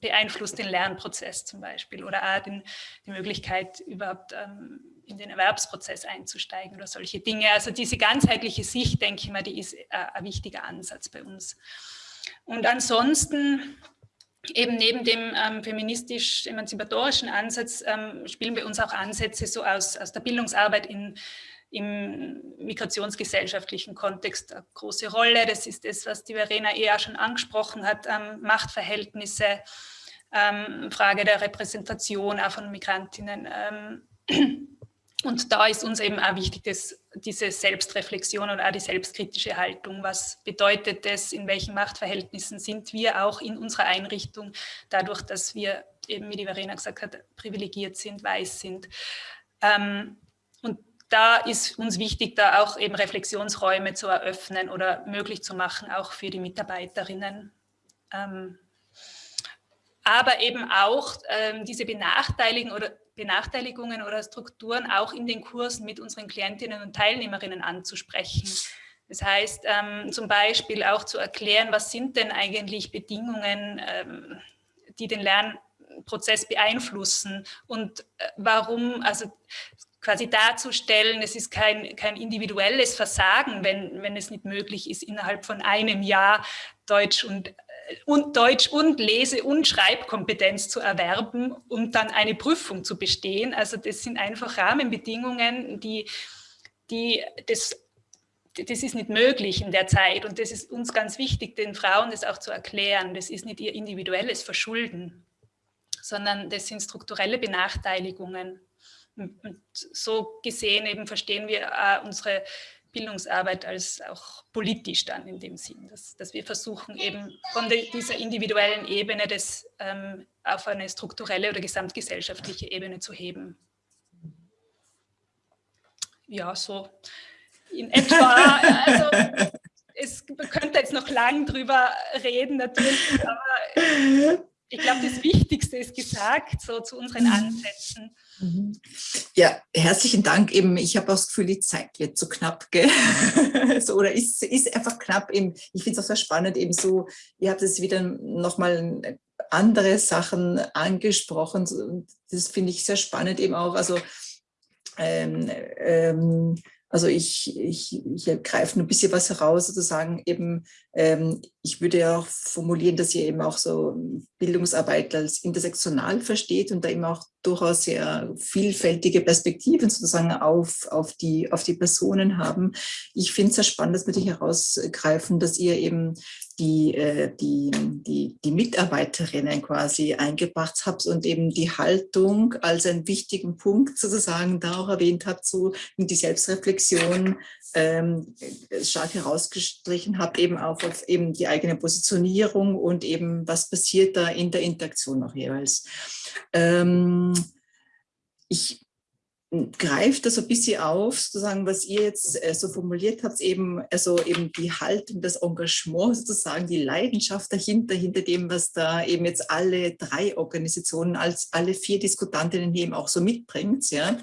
beeinflusst den Lernprozess zum Beispiel oder auch den, die Möglichkeit überhaupt ähm, in den Erwerbsprozess einzusteigen oder solche Dinge. Also diese ganzheitliche Sicht, denke ich mal, die ist äh, ein wichtiger Ansatz bei uns. Und ansonsten eben neben dem ähm, feministisch-emanzipatorischen Ansatz ähm, spielen bei uns auch Ansätze so aus, aus der Bildungsarbeit in, im migrationsgesellschaftlichen Kontext eine große Rolle. Das ist das, was die Verena eher schon angesprochen hat, ähm, Machtverhältnisse, ähm, Frage der Repräsentation auch von Migrantinnen. Ähm, und da ist uns eben auch wichtig, dass diese Selbstreflexion und auch die selbstkritische Haltung. Was bedeutet das? In welchen Machtverhältnissen sind wir auch in unserer Einrichtung, dadurch, dass wir eben, wie die Verena gesagt hat, privilegiert sind, weiß sind. Ähm, da ist uns wichtig, da auch eben Reflexionsräume zu eröffnen oder möglich zu machen, auch für die Mitarbeiterinnen. Ähm, aber eben auch ähm, diese Benachteiligung oder Benachteiligungen oder Strukturen auch in den Kursen mit unseren Klientinnen und Teilnehmerinnen anzusprechen. Das heißt, ähm, zum Beispiel auch zu erklären, was sind denn eigentlich Bedingungen, ähm, die den Lernprozess beeinflussen und äh, warum, also quasi darzustellen, es ist kein, kein individuelles Versagen, wenn, wenn es nicht möglich ist, innerhalb von einem Jahr Deutsch und, und Deutsch und Lese- und Schreibkompetenz zu erwerben und dann eine Prüfung zu bestehen. Also das sind einfach Rahmenbedingungen, die, die das das ist nicht möglich in der Zeit und das ist uns ganz wichtig, den Frauen das auch zu erklären. Das ist nicht ihr individuelles Verschulden, sondern das sind strukturelle Benachteiligungen. Und so gesehen eben verstehen wir äh, unsere Bildungsarbeit als auch politisch dann in dem Sinn, dass, dass wir versuchen eben von de, dieser individuellen Ebene das ähm, auf eine strukturelle oder gesamtgesellschaftliche Ebene zu heben. Ja, so in etwa, also es, man könnte jetzt noch lang drüber reden natürlich, aber ich glaube, das Wichtigste ist gesagt, so zu unseren mhm. Ansätzen. Mhm. Ja, herzlichen Dank. Eben, ich habe auch das Gefühl, die Zeit wird zu knapp, gell? so, oder ist, ist einfach knapp. Eben, ich finde es auch sehr spannend, eben so, ihr habt es wieder nochmal andere Sachen angesprochen. Das finde ich sehr spannend eben auch. Also ähm, ähm, also ich, ich, ich greife nur ein bisschen was heraus, sozusagen eben, ähm, ich würde ja auch formulieren, dass ihr eben auch so Bildungsarbeit als intersektional versteht und da eben auch durchaus sehr vielfältige Perspektiven sozusagen auf, auf, die, auf die Personen haben. Ich finde es sehr spannend, dass wir die herausgreifen, dass ihr eben die, äh, die, die, die Mitarbeiterinnen quasi eingebracht habt und eben die Haltung als einen wichtigen Punkt sozusagen da auch erwähnt habt, so die Selbstreflexion ähm, stark herausgestrichen habt, eben auch auf eben die eigene Positionierung und eben was passiert da in der Interaktion noch jeweils. Ähm, ich greift das so ein bisschen auf, sozusagen, was ihr jetzt äh, so formuliert habt, eben, also eben die Haltung, das Engagement sozusagen, die Leidenschaft dahinter, hinter dem, was da eben jetzt alle drei Organisationen, als alle vier Diskutantinnen eben auch so mitbringt, ja,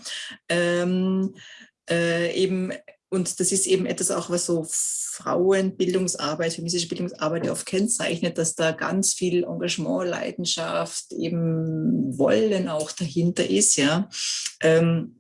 ähm, äh, eben und das ist eben etwas auch, was so Frauenbildungsarbeit, feministische Bildungsarbeit oft kennzeichnet, dass da ganz viel Engagement, Leidenschaft, eben Wollen auch dahinter ist, ja. Ähm,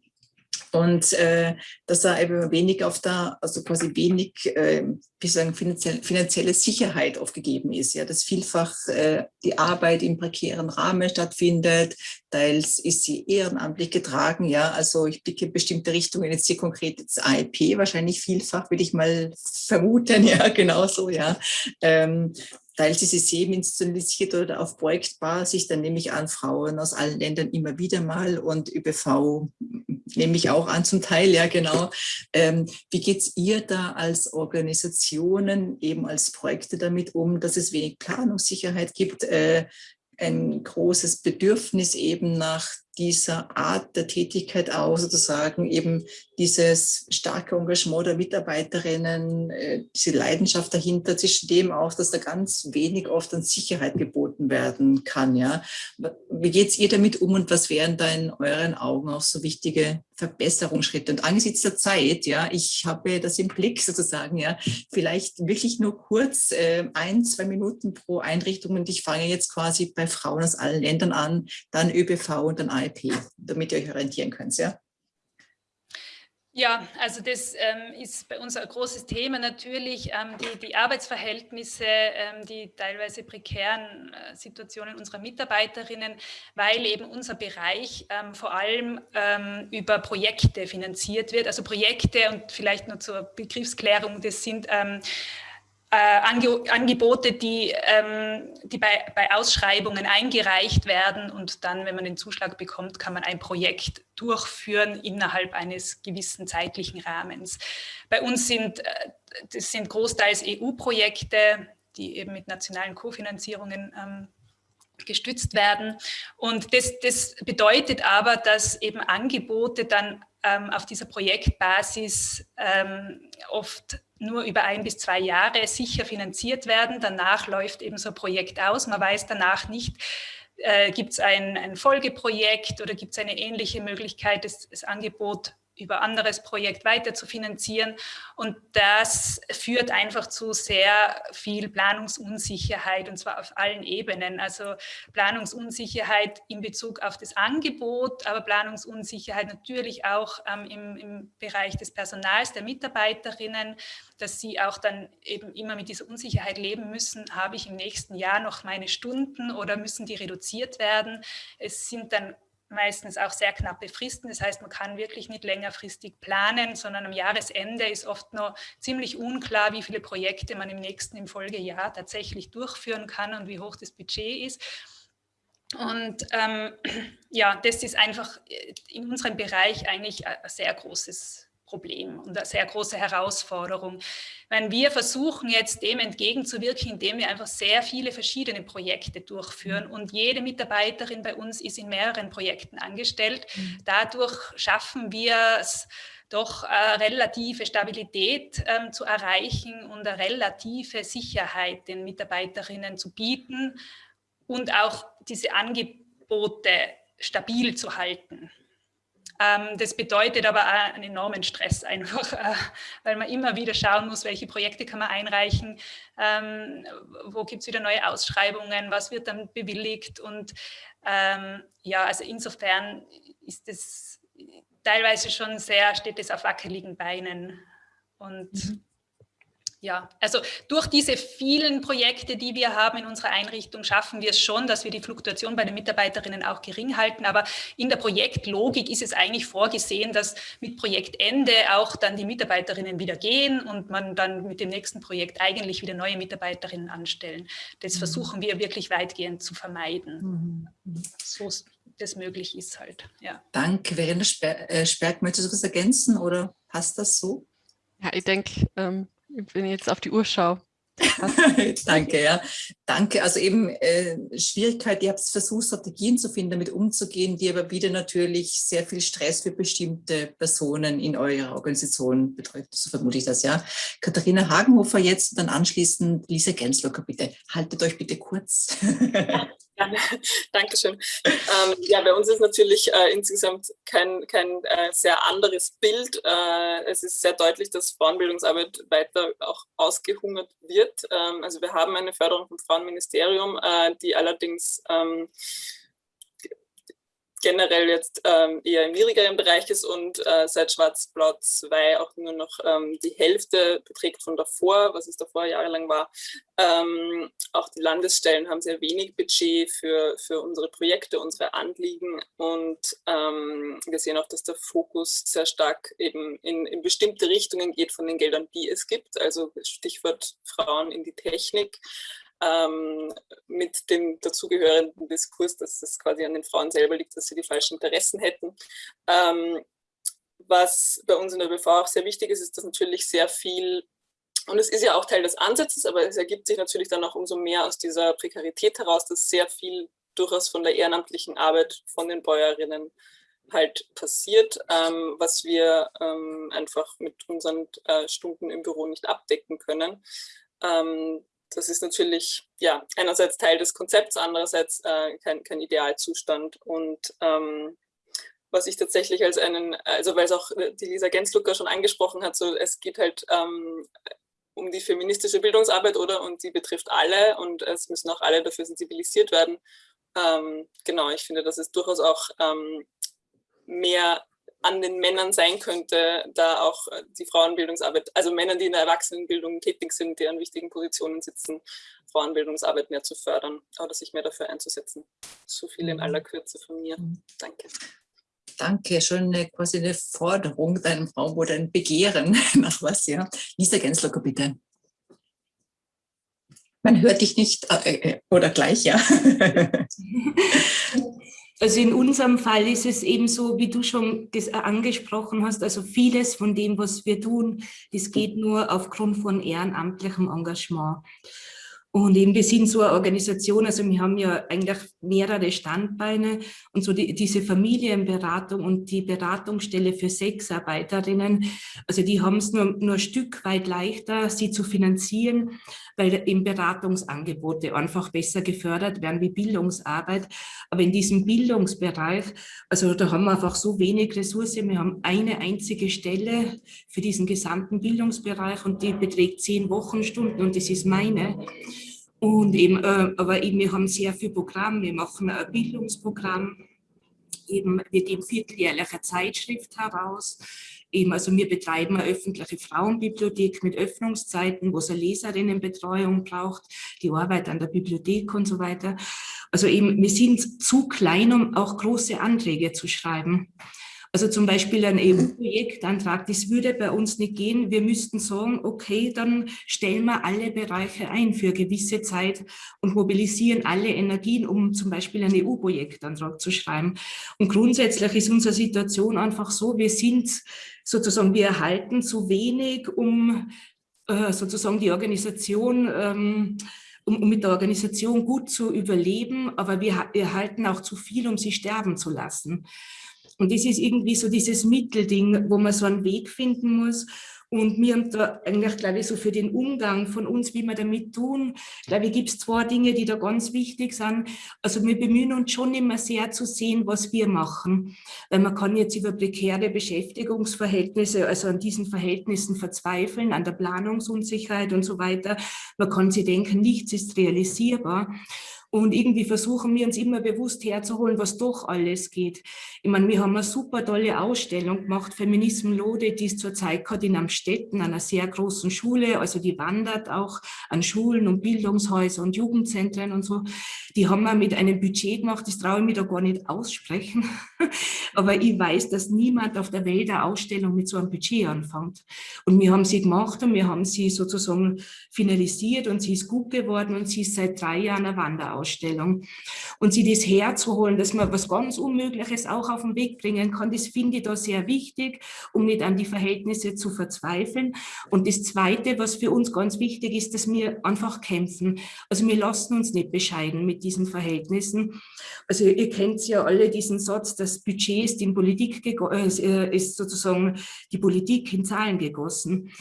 und äh, dass da eben wenig auf der, also quasi wenig, äh, wie sagen, finanziell, finanzielle Sicherheit aufgegeben ist, ja, dass vielfach äh, die Arbeit im prekären Rahmen stattfindet, teils ist sie ehrenamtlich getragen, ja, also ich blicke bestimmte Richtungen, jetzt hier konkret das AIP wahrscheinlich vielfach, würde ich mal vermuten, ja, genauso, ja, ähm, teils ist es semi-institutionalisiert oder auf Projektbasis, dann nehme ich an Frauen aus allen Ländern immer wieder mal und ÖBV nehme ich auch an zum Teil, ja genau. Ähm, wie geht es ihr da als Organisationen, eben als Projekte damit um, dass es wenig Planungssicherheit gibt, äh, ein großes Bedürfnis eben nach dieser Art der Tätigkeit auch sozusagen eben dieses starke Engagement der Mitarbeiterinnen, äh, diese Leidenschaft dahinter, zwischen dem auch, dass da ganz wenig oft an Sicherheit geboten werden kann. Ja. Wie geht's ihr damit um und was wären da in euren Augen auch so wichtige Verbesserungsschritte? Und angesichts der Zeit, ja, ich habe das im Blick sozusagen, ja, vielleicht wirklich nur kurz äh, ein, zwei Minuten pro Einrichtung und ich fange jetzt quasi bei Frauen aus allen Ländern an, dann ÖBV und dann IP, damit ihr euch orientieren könnt, ja? Ja, also das ähm, ist bei uns ein großes Thema natürlich, ähm, die, die, Arbeitsverhältnisse, ähm, die teilweise prekären äh, Situationen unserer Mitarbeiterinnen, weil eben unser Bereich ähm, vor allem ähm, über Projekte finanziert wird. Also Projekte und vielleicht nur zur Begriffsklärung, das sind ähm, äh, Ange Angebote, die, ähm, die bei, bei, Ausschreibungen eingereicht werden und dann, wenn man den Zuschlag bekommt, kann man ein Projekt durchführen innerhalb eines gewissen zeitlichen Rahmens. Bei uns sind äh, das sind großteils EU-Projekte, die eben mit nationalen Kofinanzierungen ähm, gestützt werden. Und das, das bedeutet aber, dass eben Angebote dann ähm, auf dieser Projektbasis ähm, oft nur über ein bis zwei Jahre sicher finanziert werden. Danach läuft eben so ein Projekt aus. Man weiß danach nicht, äh, gibt es ein, ein, Folgeprojekt oder gibt es eine ähnliche Möglichkeit, das, das Angebot über anderes Projekt weiter zu finanzieren. Und das führt einfach zu sehr viel Planungsunsicherheit und zwar auf allen Ebenen. Also Planungsunsicherheit in Bezug auf das Angebot, aber Planungsunsicherheit natürlich auch ähm, im, im Bereich des Personals, der Mitarbeiterinnen, dass sie auch dann eben immer mit dieser Unsicherheit leben müssen. Habe ich im nächsten Jahr noch meine Stunden oder müssen die reduziert werden? Es sind dann meistens auch sehr knappe Fristen. Das heißt, man kann wirklich nicht längerfristig planen, sondern am Jahresende ist oft noch ziemlich unklar, wie viele Projekte man im nächsten, im Folgejahr tatsächlich durchführen kann und wie hoch das Budget ist. Und ähm, ja, das ist einfach in unserem Bereich eigentlich ein sehr großes Problem und eine sehr große Herausforderung. Wenn wir versuchen jetzt dem entgegenzuwirken, indem wir einfach sehr viele verschiedene Projekte durchführen mhm. und jede Mitarbeiterin bei uns ist in mehreren Projekten angestellt. Mhm. Dadurch schaffen wir es, doch eine relative Stabilität ähm, zu erreichen und eine relative Sicherheit den Mitarbeiterinnen zu bieten und auch diese Angebote stabil zu halten. Ähm, das bedeutet aber auch einen enormen Stress einfach, äh, weil man immer wieder schauen muss, welche Projekte kann man einreichen, ähm, wo gibt es wieder neue Ausschreibungen, was wird dann bewilligt und ähm, ja, also insofern ist es teilweise schon sehr, steht es auf wackeligen Beinen und mhm ja, also durch diese vielen Projekte, die wir haben in unserer Einrichtung, schaffen wir es schon, dass wir die Fluktuation bei den Mitarbeiterinnen auch gering halten. Aber in der Projektlogik ist es eigentlich vorgesehen, dass mit Projektende auch dann die Mitarbeiterinnen wieder gehen und man dann mit dem nächsten Projekt eigentlich wieder neue Mitarbeiterinnen anstellen. Das mhm. versuchen wir wirklich weitgehend zu vermeiden. Mhm. So das möglich ist halt. Ja. Danke. Verena äh, Sperg, möchtest du was ergänzen oder passt das so? Ja, ich denke, ähm wenn ich jetzt auf die Uhr schaue. Danke, ja. Danke. Also eben äh, Schwierigkeit, ihr habt versucht, Strategien zu finden, damit umzugehen, die aber wieder natürlich sehr viel Stress für bestimmte Personen in eurer Organisation betrifft. So vermute ich das, ja. Katharina Hagenhofer jetzt, dann anschließend Lisa Genslocker, bitte. Haltet euch bitte kurz. Gerne, Dankeschön. Ähm, ja, bei uns ist natürlich äh, insgesamt kein, kein äh, sehr anderes Bild. Äh, es ist sehr deutlich, dass Frauenbildungsarbeit weiter auch ausgehungert wird. Ähm, also wir haben eine Förderung vom Frauenministerium, äh, die allerdings ähm, generell jetzt ähm, eher im niedrigeren Bereich ist und äh, seit Schwarz-Blau 2 auch nur noch ähm, die Hälfte beträgt von davor, was es davor jahrelang war. Ähm, auch die Landesstellen haben sehr wenig Budget für, für unsere Projekte, unsere Anliegen und ähm, wir sehen auch, dass der Fokus sehr stark eben in, in bestimmte Richtungen geht von den Geldern, die es gibt, also Stichwort Frauen in die Technik ähm, mit dem dazugehörenden Diskurs, dass es quasi an den Frauen selber liegt, dass sie die falschen Interessen hätten. Ähm, was bei uns in der BV auch sehr wichtig ist, ist, dass natürlich sehr viel, und es ist ja auch Teil des Ansatzes, aber es ergibt sich natürlich dann auch umso mehr aus dieser Prekarität heraus, dass sehr viel durchaus von der ehrenamtlichen Arbeit von den Bäuerinnen halt passiert, ähm, was wir ähm, einfach mit unseren äh, Stunden im Büro nicht abdecken können. Ähm, das ist natürlich ja einerseits Teil des Konzepts, andererseits äh, kein, kein Idealzustand. Und ähm, was ich tatsächlich als einen, also weil es auch die Lisa Genslucker schon angesprochen hat, so es geht halt ähm, um die feministische Bildungsarbeit, oder? Und die betrifft alle und es müssen auch alle dafür sensibilisiert werden. Ähm, genau, ich finde, dass es durchaus auch ähm, mehr an den Männern sein könnte, da auch äh, die Frauenbildungsarbeit, also Männer, die in der Erwachsenenbildung tätig sind, die an wichtigen Positionen sitzen, Frauenbildungsarbeit mehr zu fördern oder sich mehr dafür einzusetzen. So viel in aller Kürze von mir. Mhm. Danke. Danke, schon eine, quasi eine Forderung deinem Raum oder ein Begehren nach was, ja. Lisa Genslocker, bitte. Man hört dich nicht, äh, äh oder gleich, ja. Also in unserem Fall ist es eben so, wie du schon angesprochen hast, also vieles von dem, was wir tun, das geht nur aufgrund von ehrenamtlichem Engagement. Und eben, wir sind so eine Organisation, also wir haben ja eigentlich mehrere Standbeine und so die, diese Familienberatung und die Beratungsstelle für Sexarbeiterinnen, also die haben es nur, nur ein Stück weit leichter, sie zu finanzieren, weil eben Beratungsangebote einfach besser gefördert werden wie Bildungsarbeit. Aber in diesem Bildungsbereich, also da haben wir einfach so wenig Ressourcen. Wir haben eine einzige Stelle für diesen gesamten Bildungsbereich und die beträgt zehn Wochenstunden und das ist meine. Und eben, äh, aber eben, wir haben sehr viel Programm. Wir machen ein Bildungsprogramm, eben wird eben vierteljährliche Zeitschrift heraus. Eben, also wir betreiben eine öffentliche Frauenbibliothek mit Öffnungszeiten, wo es eine Leserinnenbetreuung braucht, die Arbeit an der Bibliothek und so weiter. Also eben, wir sind zu klein, um auch große Anträge zu schreiben. Also zum Beispiel ein EU-Projektantrag, das würde bei uns nicht gehen. Wir müssten sagen, okay, dann stellen wir alle Bereiche ein für gewisse Zeit und mobilisieren alle Energien, um zum Beispiel einen EU-Projektantrag zu schreiben. Und grundsätzlich ist unsere Situation einfach so, wir sind sozusagen, wir erhalten zu wenig, um äh, sozusagen die Organisation ähm, um, um, mit der Organisation gut zu überleben, aber wir erhalten auch zu viel, um sie sterben zu lassen. Und das ist irgendwie so dieses Mittelding, wo man so einen Weg finden muss. Und mir haben da eigentlich, glaube ich, so für den Umgang von uns, wie wir damit tun, glaube ich, gibt es zwei Dinge, die da ganz wichtig sind. Also wir bemühen uns schon immer sehr zu sehen, was wir machen. Weil man kann jetzt über prekäre Beschäftigungsverhältnisse, also an diesen Verhältnissen verzweifeln, an der Planungsunsicherheit und so weiter. Man kann sich denken, nichts ist realisierbar. Und irgendwie versuchen wir uns immer bewusst herzuholen, was doch alles geht. Ich meine, wir haben eine super tolle Ausstellung gemacht, Feminism Lode, die ist zurzeit gerade in Amstetten, einer sehr großen Schule. Also die wandert auch an Schulen und Bildungshäuser und Jugendzentren und so. Die haben wir mit einem Budget gemacht, das traue ich mir da gar nicht aussprechen. Aber ich weiß, dass niemand auf der Welt eine Ausstellung mit so einem Budget anfängt. Und wir haben sie gemacht und wir haben sie sozusagen finalisiert und sie ist gut geworden und sie ist seit drei Jahren eine Wanderausstellung. Ausstellung. Und sie das herzuholen, dass man was ganz Unmögliches auch auf den Weg bringen kann, das finde ich da sehr wichtig, um nicht an die Verhältnisse zu verzweifeln. Und das Zweite, was für uns ganz wichtig ist, dass wir einfach kämpfen. Also wir lassen uns nicht bescheiden mit diesen Verhältnissen. Also ihr kennt ja alle diesen Satz, das Budget ist in Politik, äh, ist sozusagen die Politik in Zahlen gegossen.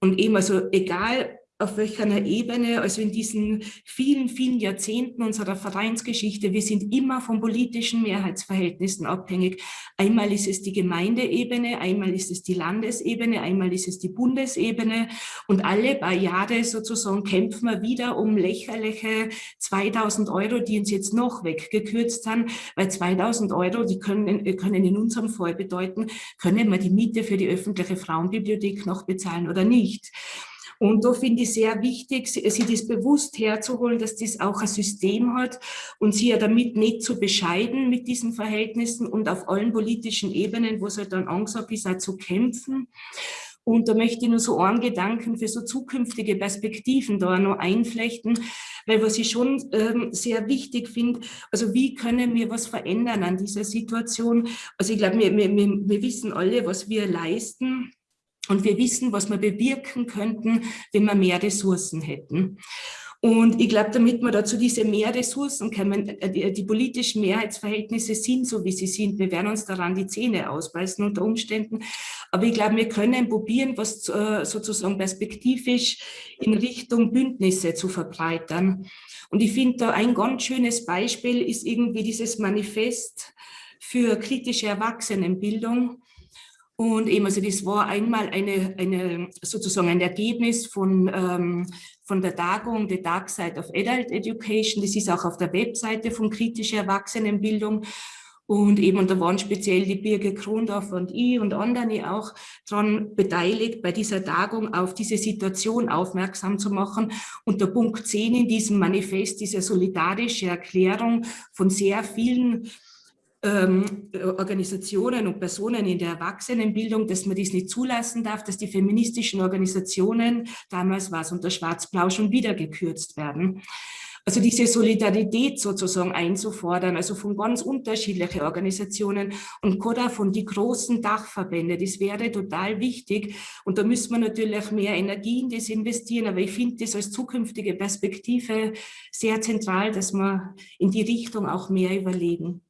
Und eben, also egal, auf welcher Ebene, also in diesen vielen, vielen Jahrzehnten unserer Vereinsgeschichte, wir sind immer von politischen Mehrheitsverhältnissen abhängig. Einmal ist es die Gemeindeebene, einmal ist es die Landesebene, einmal ist es die Bundesebene und alle paar Jahre sozusagen kämpfen wir wieder um lächerliche 2000 Euro, die uns jetzt noch weggekürzt sind, weil 2000 Euro, die können, können in unserem Fall bedeuten, können wir die Miete für die öffentliche Frauenbibliothek noch bezahlen oder nicht. Und da finde ich sehr wichtig, sich das bewusst herzuholen, dass das auch ein System hat und sie ja damit nicht zu bescheiden mit diesen Verhältnissen und auf allen politischen Ebenen, wo es halt dann angesagt ist, auch zu kämpfen. Und da möchte ich nur so einen Gedanken für so zukünftige Perspektiven da noch einflechten, weil was ich schon ähm, sehr wichtig finde, also wie können wir was verändern an dieser Situation? Also ich glaube, wir, wir, wir wissen alle, was wir leisten und wir wissen, was wir bewirken könnten, wenn wir mehr Ressourcen hätten. Und ich glaube, damit wir dazu diese mehr Ressourcen kommen, äh, die, die, politischen Mehrheitsverhältnisse sind so, wie sie sind. Wir werden uns daran die Zähne ausbeißen unter Umständen. Aber ich glaube, wir können probieren, was äh, sozusagen perspektivisch in Richtung Bündnisse zu verbreitern. Und ich finde da ein ganz schönes Beispiel ist irgendwie dieses Manifest für kritische Erwachsenenbildung, und eben, also das war einmal eine, eine, sozusagen ein Ergebnis von, ähm, von der Tagung The Dark Side of Adult Education. Das ist auch auf der Webseite von kritischer Erwachsenenbildung. Und eben, und da waren speziell die Birge Krondorf und ich und andere auch daran beteiligt, bei dieser Tagung auf diese Situation aufmerksam zu machen. Und der Punkt 10 in diesem Manifest eine solidarische Erklärung von sehr vielen ähm, Organisationen und Personen in der Erwachsenenbildung, dass man dies nicht zulassen darf, dass die feministischen Organisationen, damals war es unter Schwarz-Blau, schon wieder gekürzt werden. also diese Solidarität sozusagen einzufordern, also von ganz unterschiedlichen Organisationen und gerade von die großen Dachverbände, das wäre total wichtig. Und da müssen wir natürlich mehr Energie in das investieren, aber ich finde das als zukünftige Perspektive sehr zentral, dass wir in die Richtung auch mehr überlegen.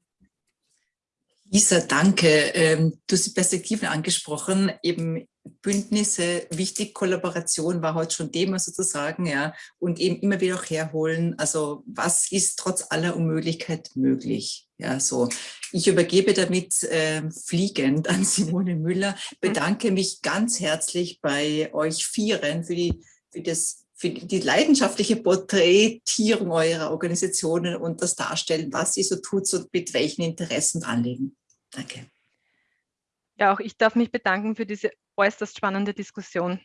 Lisa, danke. Ähm, du hast die Perspektiven angesprochen, eben Bündnisse, wichtig, Kollaboration war heute schon Thema sozusagen, ja, und eben immer wieder auch herholen, also was ist trotz aller Unmöglichkeit möglich, ja, so. Ich übergebe damit äh, fliegend an Simone Müller, bedanke mich ganz herzlich bei euch Vieren für die, für das für die leidenschaftliche Porträtierung eurer Organisationen und das Darstellen, was ihr so tut und mit welchen Interessen anlegen. Danke. Ja, auch ich darf mich bedanken für diese äußerst spannende Diskussion.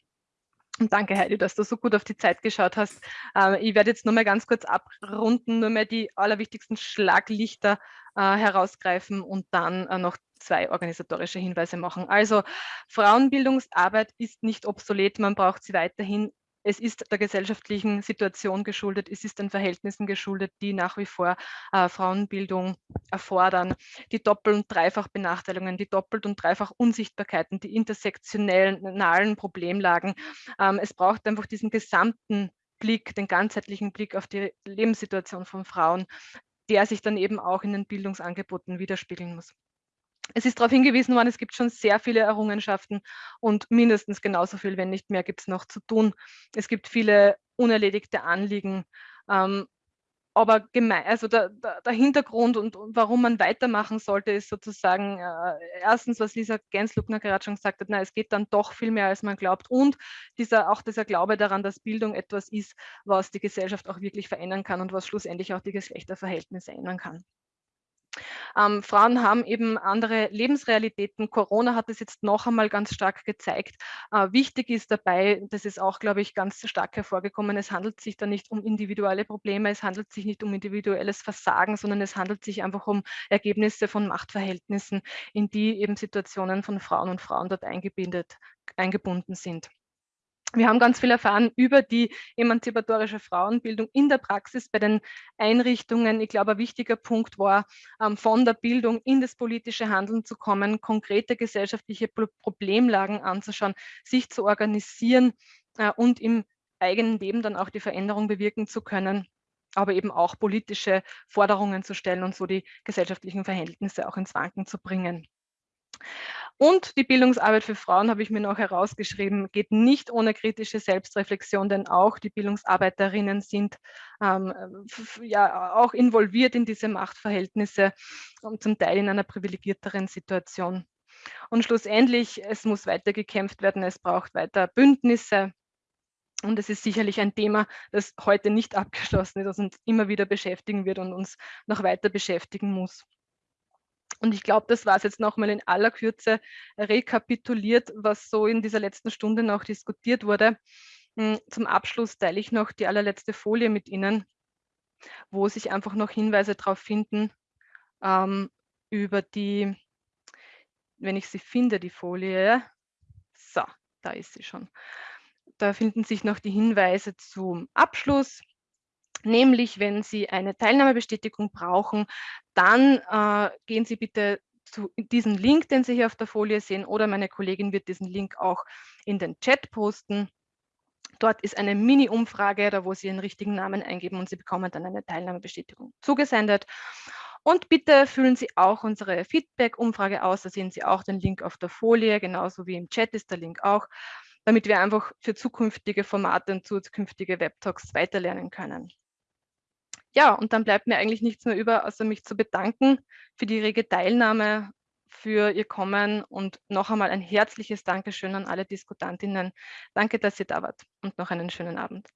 Und danke, Heidi, dass du so gut auf die Zeit geschaut hast. Äh, ich werde jetzt nur mal ganz kurz abrunden, nur mal die allerwichtigsten Schlaglichter äh, herausgreifen und dann äh, noch zwei organisatorische Hinweise machen. Also Frauenbildungsarbeit ist nicht obsolet, man braucht sie weiterhin es ist der gesellschaftlichen Situation geschuldet, es ist den Verhältnissen geschuldet, die nach wie vor äh, Frauenbildung erfordern. Die Doppel- und Dreifachbenachteiligungen, die Doppelt- und Dreifach-Unsichtbarkeiten, die intersektionalen Problemlagen. Ähm, es braucht einfach diesen gesamten Blick, den ganzheitlichen Blick auf die Lebenssituation von Frauen, der sich dann eben auch in den Bildungsangeboten widerspiegeln muss. Es ist darauf hingewiesen worden, es gibt schon sehr viele Errungenschaften und mindestens genauso viel, wenn nicht mehr, gibt es noch zu tun. Es gibt viele unerledigte Anliegen. Ähm, aber gemein, also der, der, der, Hintergrund und, und, warum man weitermachen sollte, ist sozusagen äh, erstens, was Lisa Gensluckner gerade schon gesagt hat, na, es geht dann doch viel mehr, als man glaubt. Und dieser, auch dieser Glaube daran, dass Bildung etwas ist, was die Gesellschaft auch wirklich verändern kann und was schlussendlich auch die Geschlechterverhältnisse ändern kann. Ähm, Frauen haben eben andere Lebensrealitäten. Corona hat es jetzt noch einmal ganz stark gezeigt. Äh, wichtig ist dabei, das ist auch, glaube ich, ganz stark hervorgekommen, es handelt sich da nicht um individuelle Probleme, es handelt sich nicht um individuelles Versagen, sondern es handelt sich einfach um Ergebnisse von Machtverhältnissen, in die eben Situationen von Frauen und Frauen dort eingebindet, eingebunden sind. Wir haben ganz viel erfahren über die emanzipatorische Frauenbildung in der Praxis bei den Einrichtungen. Ich glaube, ein wichtiger Punkt war, ähm, von der Bildung in das politische Handeln zu kommen, konkrete gesellschaftliche Problemlagen anzuschauen, sich zu organisieren äh, und im eigenen Leben dann auch die Veränderung bewirken zu können aber eben auch politische Forderungen zu stellen und so die gesellschaftlichen Verhältnisse auch ins Wanken zu bringen. Und die Bildungsarbeit für Frauen, habe ich mir noch herausgeschrieben, geht nicht ohne kritische Selbstreflexion, denn auch die Bildungsarbeiterinnen sind ähm, ja auch involviert in diese Machtverhältnisse und zum Teil in einer privilegierteren Situation. Und schlussendlich, es muss weiter gekämpft werden, es braucht weiter Bündnisse, und es ist sicherlich ein Thema, das heute nicht abgeschlossen ist, das uns immer wieder beschäftigen wird und uns noch weiter beschäftigen muss. Und ich glaube, das war es jetzt nochmal in aller Kürze rekapituliert, was so in dieser letzten Stunde noch diskutiert wurde. Hm, zum Abschluss teile ich noch die allerletzte Folie mit Ihnen, wo sich einfach noch Hinweise darauf finden, ähm, über die, wenn ich sie finde, die Folie. So, da ist sie schon. Da finden sich noch die Hinweise zum Abschluss, Nämlich, wenn Sie eine Teilnahmebestätigung brauchen, dann äh, gehen Sie bitte zu diesem Link, den Sie hier auf der Folie sehen, oder meine Kollegin wird diesen Link auch in den Chat posten. Dort ist eine Mini-Umfrage, da wo Sie Ihren richtigen Namen eingeben und Sie bekommen dann eine Teilnahmebestätigung zugesendet. Und bitte füllen Sie auch unsere Feedback-Umfrage aus, da sehen Sie auch den Link auf der Folie, genauso wie im Chat ist der Link auch, damit wir einfach für zukünftige Formate und zukünftige Webtalks weiterlernen können ja, und dann bleibt mir eigentlich nichts mehr über, außer mich zu bedanken für die rege Teilnahme, für Ihr Kommen und noch einmal ein herzliches Dankeschön an alle Diskutantinnen. Danke, dass ihr da wart und noch einen schönen Abend.